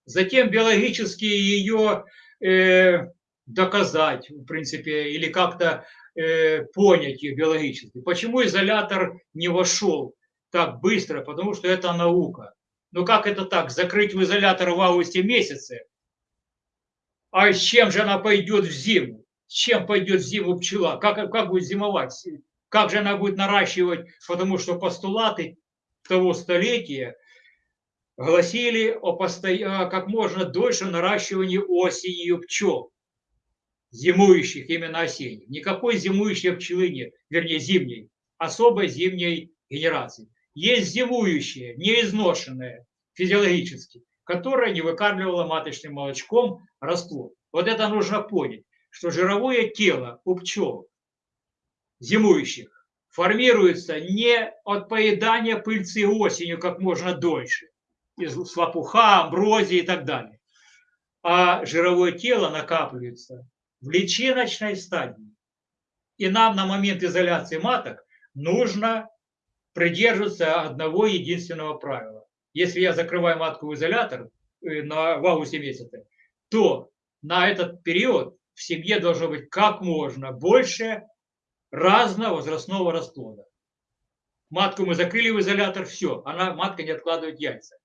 Затем биологически ее э, доказать, в принципе, или как-то э, понять ее биологически. Почему изолятор не вошел так быстро? Потому что это наука. Ну как это так? Закрыть в изолятор в августе месяце? А с чем же она пойдет в зиму? С чем пойдет в зиму пчела? Как, как будет зимовать? Как же она будет наращивать? Потому что постулаты того столетия гласили о постоя... как можно дольше наращивании осенью пчел, зимующих, именно осенних. Никакой зимующей пчелы нет, вернее зимней, особой зимней генерации. Есть зимующие, неизношенные физиологически, которая не выкармливала маточным молочком расплод. Вот это нужно понять, что жировое тело у пчел зимующих формируется не от поедания пыльцы осенью как можно дольше, из лопуха, амброзии и так далее, а жировое тело накапливается в личиночной стадии. И нам на момент изоляции маток нужно придерживаться одного единственного правила. Если я закрываю матку в изолятор э, на, в августе месяце, то на этот период в семье должно быть как можно больше разного возрастного расплода. Матку мы закрыли в изолятор, все, она, матка не откладывает яйца.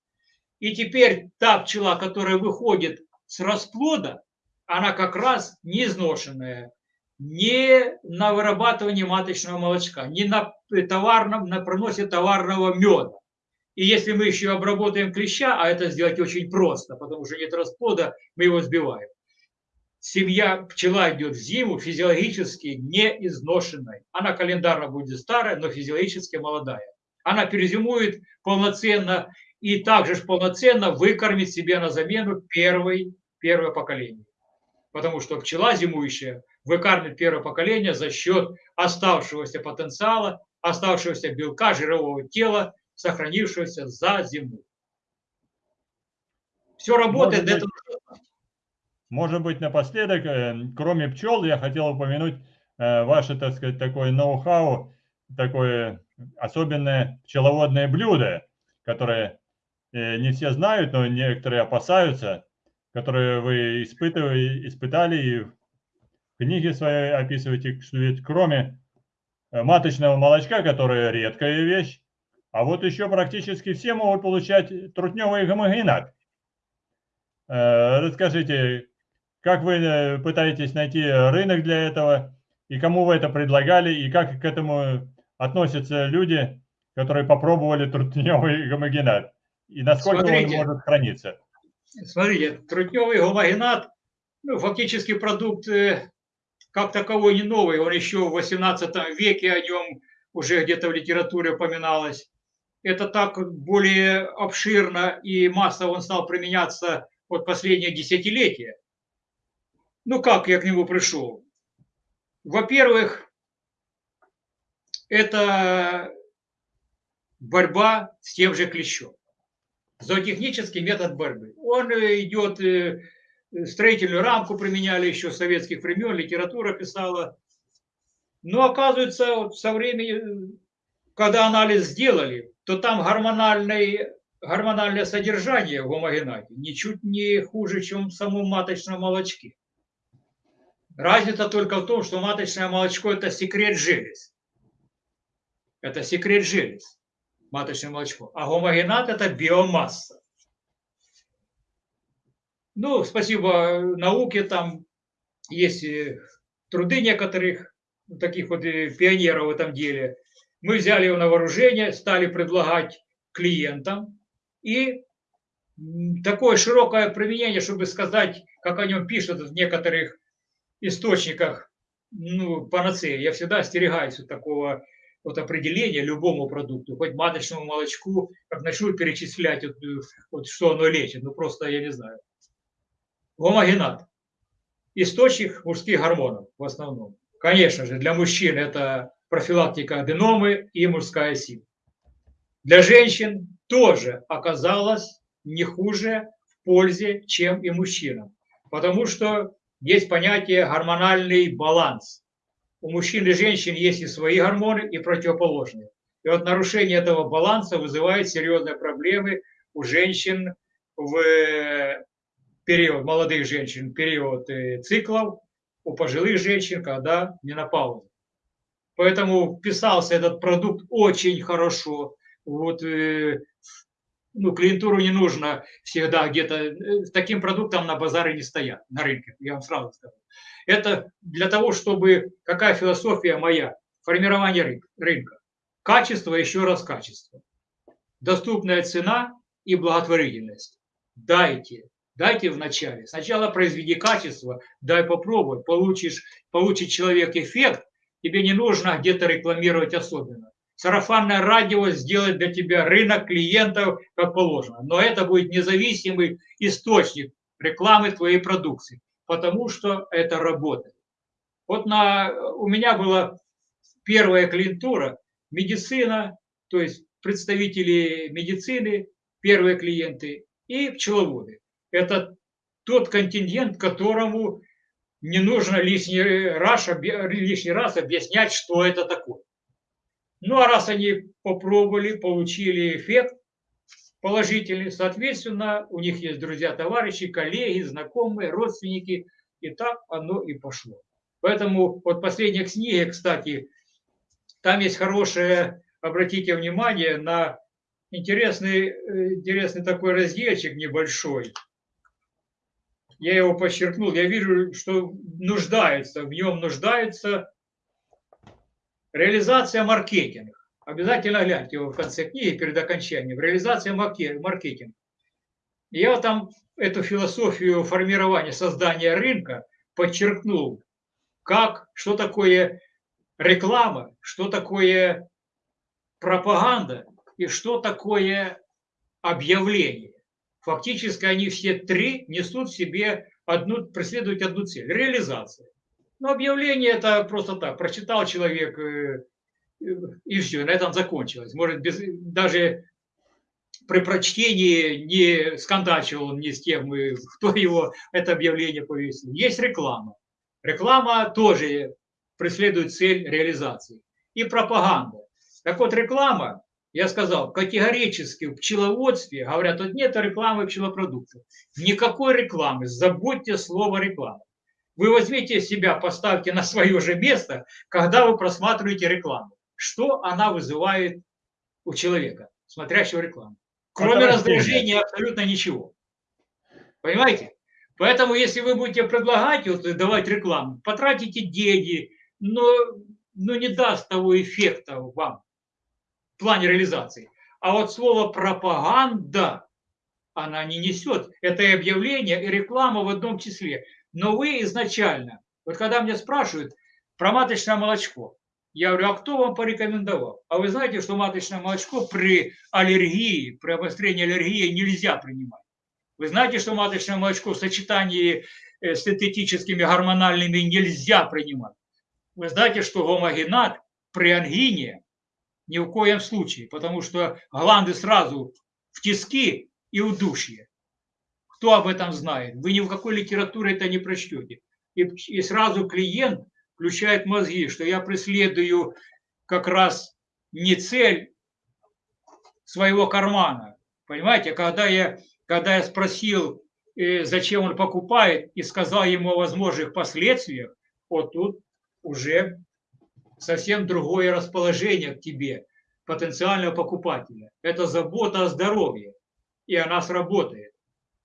И теперь та пчела, которая выходит с расплода, она как раз не изношенная, не на вырабатывание маточного молочка, не на, товарном, на проносе товарного меда. И если мы еще обработаем клеща, а это сделать очень просто, потому что нет расплода, мы его сбиваем. Семья пчела идет в зиму физиологически не изношенной. Она календарно будет старая, но физиологически молодая. Она перезимует полноценно и также же полноценно выкормит себе на замену первый, первое поколение. Потому что пчела зимующая выкармливает первое поколение за счет оставшегося потенциала, оставшегося белка, жирового тела, сохранившегося за зиму. Все работает. Может быть, может быть, напоследок, э, кроме пчел, я хотел упомянуть э, ваше, так сказать, такое ноу-хау, такое особенное пчеловодное блюдо, которое э, не все знают, но некоторые опасаются, которые вы испытывали, испытали и в книге своей описываете, что ведь кроме маточного молочка, которое редкая вещь, а вот еще практически все могут получать трутневый гомогенат. Расскажите, как вы э, пытаетесь найти рынок для этого, и кому вы это предлагали, и как к этому относятся люди, которые попробовали трутневый гомогенат, и насколько Смотрите. он может храниться? Смотрите, трутневый гомогенат, ну, фактически продукт э, как таковой не новый, он еще в 18 веке о нем уже где-то в литературе упоминалось. Это так более обширно и массово он стал применяться вот последние десятилетия. Ну как я к нему пришел? Во-первых, это борьба с тем же клещом. Зоотехнический метод борьбы. Он идет, э, строительную рамку применяли еще с советских времен, литература писала. Но оказывается, вот со временем, когда анализ сделали, то там гормональное, гормональное содержание в гомогенате ничуть не хуже, чем в самом маточном молочке. Разница только в том, что маточное молочко – это секрет желез. Это секрет желез, маточное молочко. А гомогенат – это биомасса. Ну, спасибо науке, там есть труды некоторых таких вот пионеров в этом деле. Мы взяли его на вооружение, стали предлагать клиентам. И такое широкое применение, чтобы сказать, как о нем пишут в некоторых источниках ну, панацея. Я всегда остерегаюсь от такого вот определения любому продукту, хоть маточному молочку, как начну перечислять, вот, вот, что оно лечит, ну просто я не знаю. Гомогенат. Источник мужских гормонов в основном. Конечно же, для мужчин это профилактика аденомы и мужская сила. Для женщин тоже оказалось не хуже в пользе, чем и мужчинам. Потому что есть понятие гормональный баланс. У мужчин и женщин есть и свои гормоны, и противоположные. И вот нарушение этого баланса вызывает серьезные проблемы у женщин в период, молодых женщин, период э, циклов, у пожилых женщин, когда менопауза. Поэтому вписался этот продукт очень хорошо. Вот, э, ну, клиентуру не нужно всегда где-то, э, таким продуктом на базаре не стоят, на рынке, я вам сразу скажу. Это для того, чтобы, какая философия моя, формирование рынка. Качество, еще раз качество. Доступная цена и благотворительность. Дайте, дайте вначале. Сначала произведи качество, дай попробовать, получишь, получит человек эффект, тебе не нужно где-то рекламировать особенно. Сарафанное радио сделает для тебя рынок клиентов как положено. Но это будет независимый источник рекламы твоей продукции, потому что это работает. Вот на, у меня была первая клиентура, медицина, то есть представители медицины, первые клиенты, и пчеловоды. Это тот контингент, которому не нужно лишний раз, лишний раз объяснять, что это такое. Ну а раз они попробовали, получили эффект положительный, соответственно, у них есть друзья, товарищи, коллеги, знакомые, родственники, и так оно и пошло. Поэтому вот последняя книга, кстати, там есть хорошее, обратите внимание, на интересный, интересный такой разделчик небольшой – я его подчеркнул, я вижу, что нуждается, в нем нуждается реализация маркетинга. Обязательно гляньте его в конце книги перед окончанием. Реализация маркетинга. Я там эту философию формирования, создания рынка подчеркнул, как, что такое реклама, что такое пропаганда и что такое объявление. Фактически они все три несут в себе одну, преследуют одну цель – реализация. Но объявление это просто так, прочитал человек э, и все, на этом закончилось. Может, без, даже при прочтении не скандачил ни с тем, э, кто его это объявление повесил. Есть реклама. Реклама тоже преследует цель реализации. И пропаганда. Так вот, реклама я сказал, категорически в пчеловодстве, говорят, тут нет рекламы пчелопродуктов. Никакой рекламы, забудьте слово реклама. Вы возьмите себя, поставьте на свое же место, когда вы просматриваете рекламу. Что она вызывает у человека, смотрящего рекламу? Кроме раздражения абсолютно ничего. Понимаете? Поэтому, если вы будете предлагать, вот, давать рекламу, потратите деньги, но, но не даст того эффекта вам плане реализации. А вот слово пропаганда, она не несет. Это и объявление, и реклама в одном числе. Но вы изначально, вот когда меня спрашивают про маточное молочко, я говорю, а кто вам порекомендовал? А вы знаете, что маточное молочко при аллергии, при обострении аллергии нельзя принимать. Вы знаете, что маточное молочко в сочетании э, с синтетическими гормональными нельзя принимать. Вы знаете, что гомогенат при ангине ни в коем случае, потому что гланды сразу в тиски и удушье. Кто об этом знает? Вы ни в какой литературе это не прочтете. И, и сразу клиент включает мозги, что я преследую как раз не цель своего кармана. Понимаете, когда я, когда я спросил, э, зачем он покупает, и сказал ему о возможных последствиях, вот тут уже совсем другое расположение к тебе, потенциального покупателя. Это забота о здоровье, и она сработает.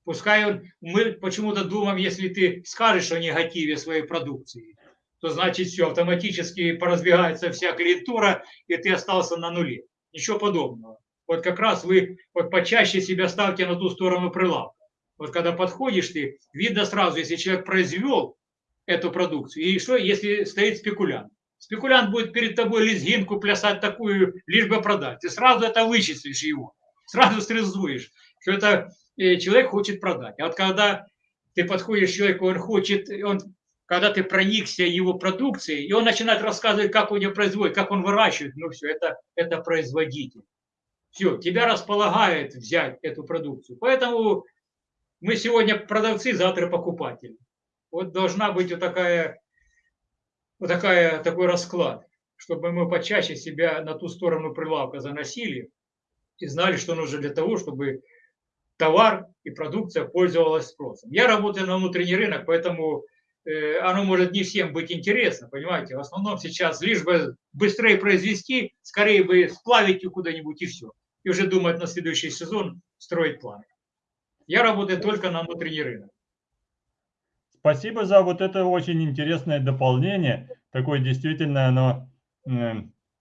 Пускай он, мы почему-то думаем, если ты скажешь о негативе своей продукции, то значит все, автоматически поразбегается вся клиентура, и ты остался на нуле. Ничего подобного. Вот как раз вы вот почаще себя ставьте на ту сторону прилавка. Вот когда подходишь ты, видно сразу, если человек произвел эту продукцию, и что, если стоит спекулянт. Спекулянт будет перед тобой лезгинку плясать такую, лишь бы продать. Ты сразу это вычислишь его. Сразу срезуешь, что это человек хочет продать. А вот когда ты подходишь к человеку, он хочет, он, когда ты проникся его продукцией, и он начинает рассказывать, как он ее производит, как он выращивает, ну все, это, это производитель. Все, тебя располагает взять эту продукцию. Поэтому мы сегодня продавцы, завтра покупатели. Вот должна быть вот такая, вот такая, такой расклад, чтобы мы почаще себя на ту сторону прилавка заносили и знали, что нужно для того, чтобы товар и продукция пользовалась спросом. Я работаю на внутренний рынок, поэтому э, оно может не всем быть интересно, понимаете. В основном сейчас лишь бы быстрее произвести, скорее бы сплавить ее куда-нибудь и все. И уже думать на следующий сезон строить планы. Я работаю только на внутренний рынок. Спасибо за вот это очень интересное дополнение. Такое действительно оно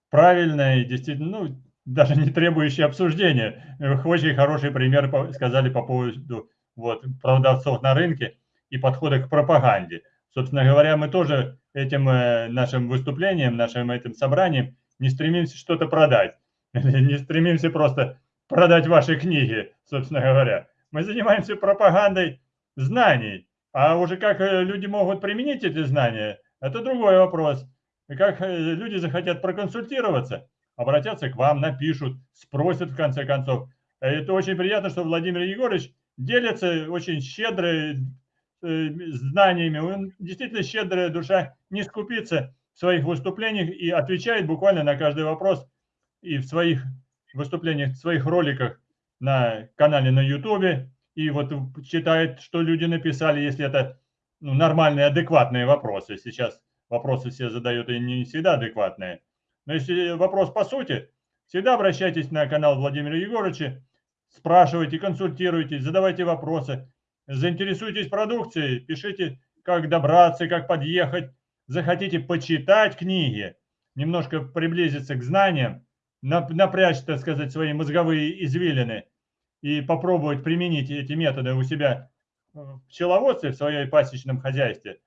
правильное и действительно, ну, даже не требующее обсуждения. Очень хороший пример сказали по поводу вот, продавцов на рынке и подхода к пропаганде. Собственно говоря, мы тоже этим э, нашим выступлением, нашим этим собранием не стремимся что-то продать. Не стремимся просто продать ваши книги, собственно говоря. Мы занимаемся пропагандой знаний, а уже как э, люди могут применить эти знания, это другой вопрос. И как э, люди захотят проконсультироваться, обратятся к вам, напишут, спросят в конце концов. Это очень приятно, что Владимир Егорович делится очень щедро э, знаниями. Он действительно щедрая душа, не скупится в своих выступлениях и отвечает буквально на каждый вопрос и в своих выступлениях, в своих роликах на канале на Ютубе и вот читает, что люди написали, если это ну, нормальные, адекватные вопросы. Сейчас вопросы все задают и не всегда адекватные. Но если вопрос по сути, всегда обращайтесь на канал Владимира Егоровича, спрашивайте, консультируйтесь, задавайте вопросы, заинтересуйтесь продукцией, пишите, как добраться, как подъехать, захотите почитать книги, немножко приблизиться к знаниям, напрячь, так сказать, свои мозговые извилины и попробовать применить эти методы у себя в пчеловодстве, в своем пасечном хозяйстве,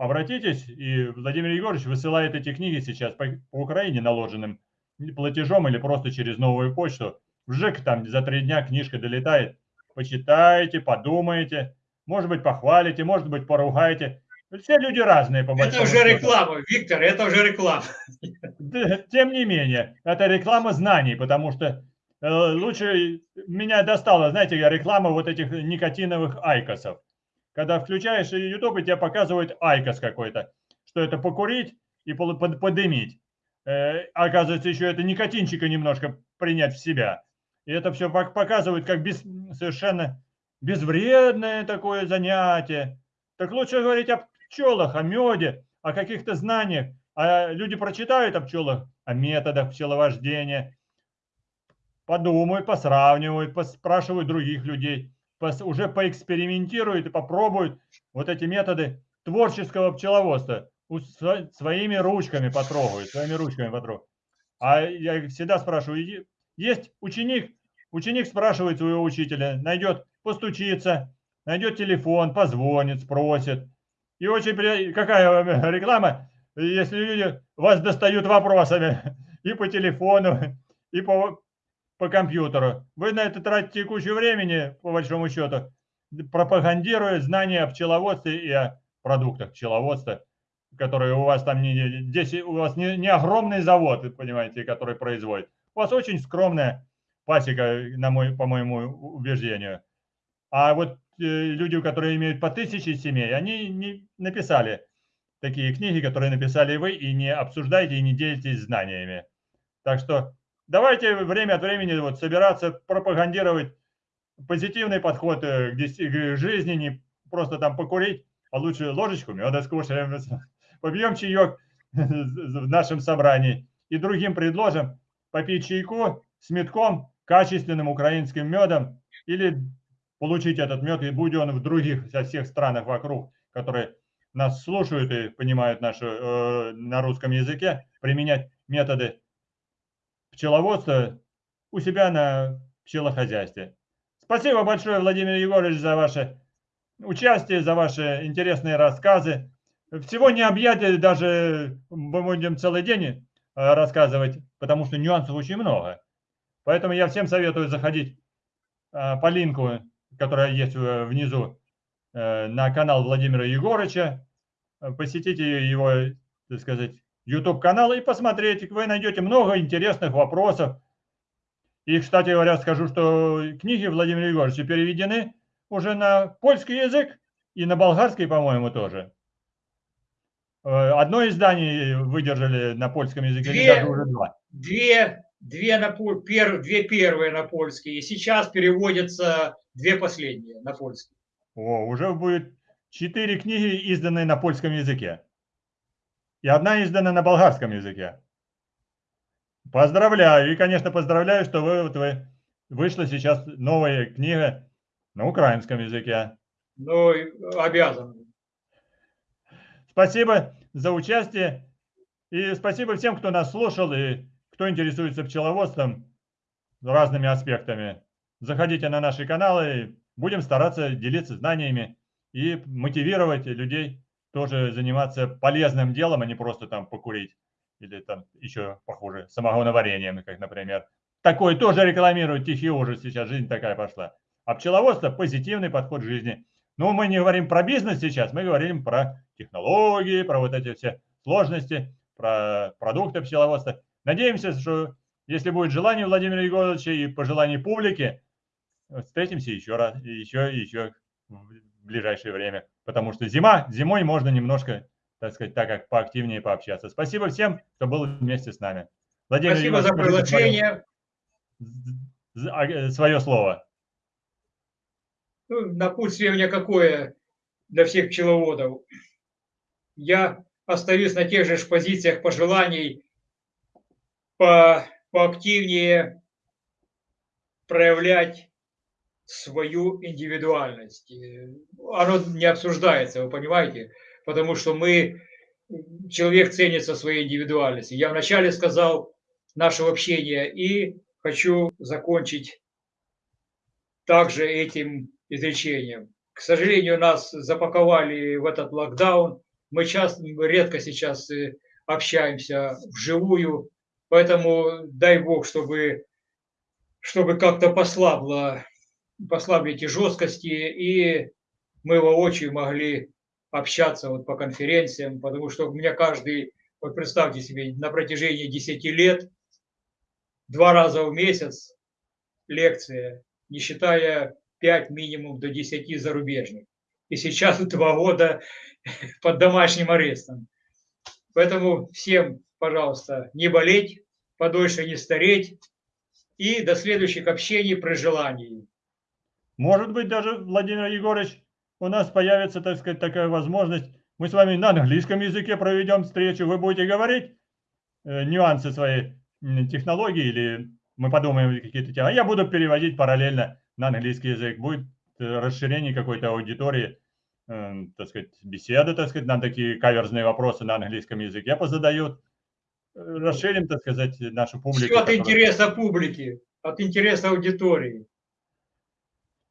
обратитесь, и Владимир Егорович высылает эти книги сейчас по, по Украине наложенным платежом или просто через новую почту. В ЖЭК там за три дня книжка долетает. Почитайте, подумайте, может быть, похвалите, может быть, поругаете. Все люди разные, по Это уже реклама, Виктор, это уже реклама. Тем не менее, это реклама знаний, потому что э, лучше меня достала, знаете, реклама вот этих никотиновых айкосов. Когда включаешь YouTube, и тебе показывают айкос какой-то, что это покурить и подымить. Э, оказывается, еще это никотинчика немножко принять в себя. И это все показывают как без, совершенно безвредное такое занятие. Так лучше говорить о пчелах, о меде, о каких-то знаниях. А люди прочитают о пчелах, о методах пчеловождения, подумают, посравнивают, спрашивают других людей, уже поэкспериментируют и попробуют вот эти методы творческого пчеловодства. Своими ручками потрогают, своими ручками потрогают. А я всегда спрашиваю, есть ученик, ученик спрашивает своего учителя, найдет, постучится, найдет телефон, позвонит, спросит, и очень приятно, какая реклама, если люди вас достают вопросами и по телефону, и по, по компьютеру. Вы на это тратите кучу времени, по большому счету, пропагандируя знания о пчеловодстве и о продуктах пчеловодства, которые у вас там не, здесь у вас не, не огромный завод, понимаете, который производит. У вас очень скромная пасека, на мой, по моему убеждению. А вот Э, люди, которые имеют по тысяче семей, они не написали такие книги, которые написали вы, и не обсуждаете, и не делитесь знаниями. Так что давайте время от времени вот собираться, пропагандировать позитивный подход э, к жизни, не просто там покурить, а лучше ложечку меда скушаем, побьем чаек в нашем собрании. И другим предложим попить чайку с метком, качественным украинским медом или получить этот мед, и будь он в других, со всех странах вокруг, которые нас слушают и понимают нашу, э, на русском языке, применять методы пчеловодства у себя на пчелохозяйстве. Спасибо большое, Владимир Егорович, за ваше участие, за ваши интересные рассказы. Всего не объять, даже мы будем целый день э, рассказывать, потому что нюансов очень много. Поэтому я всем советую заходить э, по линку которая есть э, внизу, на канал Владимира Егорыча. Посетите его, так сказать, YouTube-канал и посмотрите. Вы найдете много интересных вопросов. И, кстати говоря, скажу, что книги Владимира Егоровича переведены уже на польский язык. и на болгарский, по-моему, тоже. Э, одно издание выдержали на польском языке, две, даже уже два. Две, две, на, пер, две первые на польский, и сейчас переводятся две последние на польский. О, уже будет четыре книги, изданные на польском языке. И одна издана на болгарском языке. Поздравляю. И, конечно, поздравляю, что вы, вот вы вышла сейчас новая книга на украинском языке. Ну, обязан. Спасибо за участие. И спасибо всем, кто нас слушал и кто интересуется пчеловодством разными аспектами. Заходите на наши каналы, будем стараться делиться знаниями и мотивировать людей тоже заниматься полезным делом, а не просто там покурить или там еще похуже, самогоноварением, как, например. Такое тоже рекламируют, тихий ужас, сейчас жизнь такая пошла. А пчеловодство – позитивный подход к жизни. Но мы не говорим про бизнес сейчас, мы говорим про технологии, про вот эти все сложности, про продукты пчеловодства. Надеемся, что если будет желание Владимира Егоровича и пожелание публики, встретимся еще раз, еще и еще в ближайшее время. Потому что зима, зимой можно немножко, так сказать, так как поактивнее пообщаться. Спасибо всем, кто был вместе с нами. Владимир Спасибо за приглашение. Свое, свое слово. Ну, напутствие у меня какое для всех пчеловодов. Я остаюсь на тех же позициях пожеланий по, поактивнее проявлять свою индивидуальность. Оно не обсуждается, вы понимаете, потому что мы, человек ценится своей индивидуальностью. Я вначале сказал нашего общения и хочу закончить также этим изречением. К сожалению, нас запаковали в этот локдаун. Мы часто, редко сейчас э, общаемся вживую, поэтому дай Бог, чтобы, чтобы как-то послабло послабить и жесткости, и мы воочию могли общаться вот по конференциям, потому что у меня каждый, вот представьте себе, на протяжении 10 лет, два раза в месяц лекция, не считая 5 минимум до 10 зарубежных. И сейчас два года под домашним арестом. Поэтому всем, пожалуйста, не болеть, подольше не стареть и до следующих общений при желании. Может быть, даже, Владимир Егорович, у нас появится, так сказать, такая возможность. Мы с вами на английском языке проведем встречу. Вы будете говорить э, нюансы своей технологии или мы подумаем какие-то темы. А я буду переводить параллельно на английский язык. Будет э, расширение какой-то аудитории, э, так сказать, беседы, так сказать, нам такие каверзные вопросы на английском языке позадают. Э, расширим, так сказать, нашу публику. Все от которая... интереса публики, от интереса аудитории.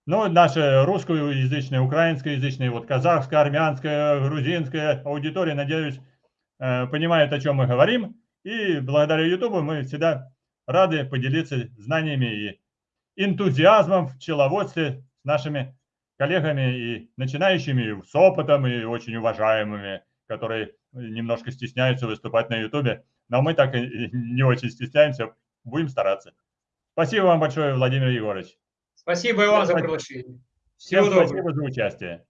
Ну, наша русскоязычная, украинскоязычная, вот казахская, армянская, грузинская аудитория, надеюсь, э, понимает, о чем мы говорим. И благодаря YouTube мы всегда рады поделиться знаниями и энтузиазмом в пчеловодстве с нашими коллегами и начинающими с опытом и очень уважаемыми, которые немножко стесняются выступать на YouTube. Но мы так и не очень стесняемся, будем стараться. Спасибо вам большое, Владимир Егорович. Спасибо и вам за приглашение. Всего Всем доброго. Спасибо за участие.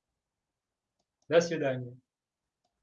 До свидания.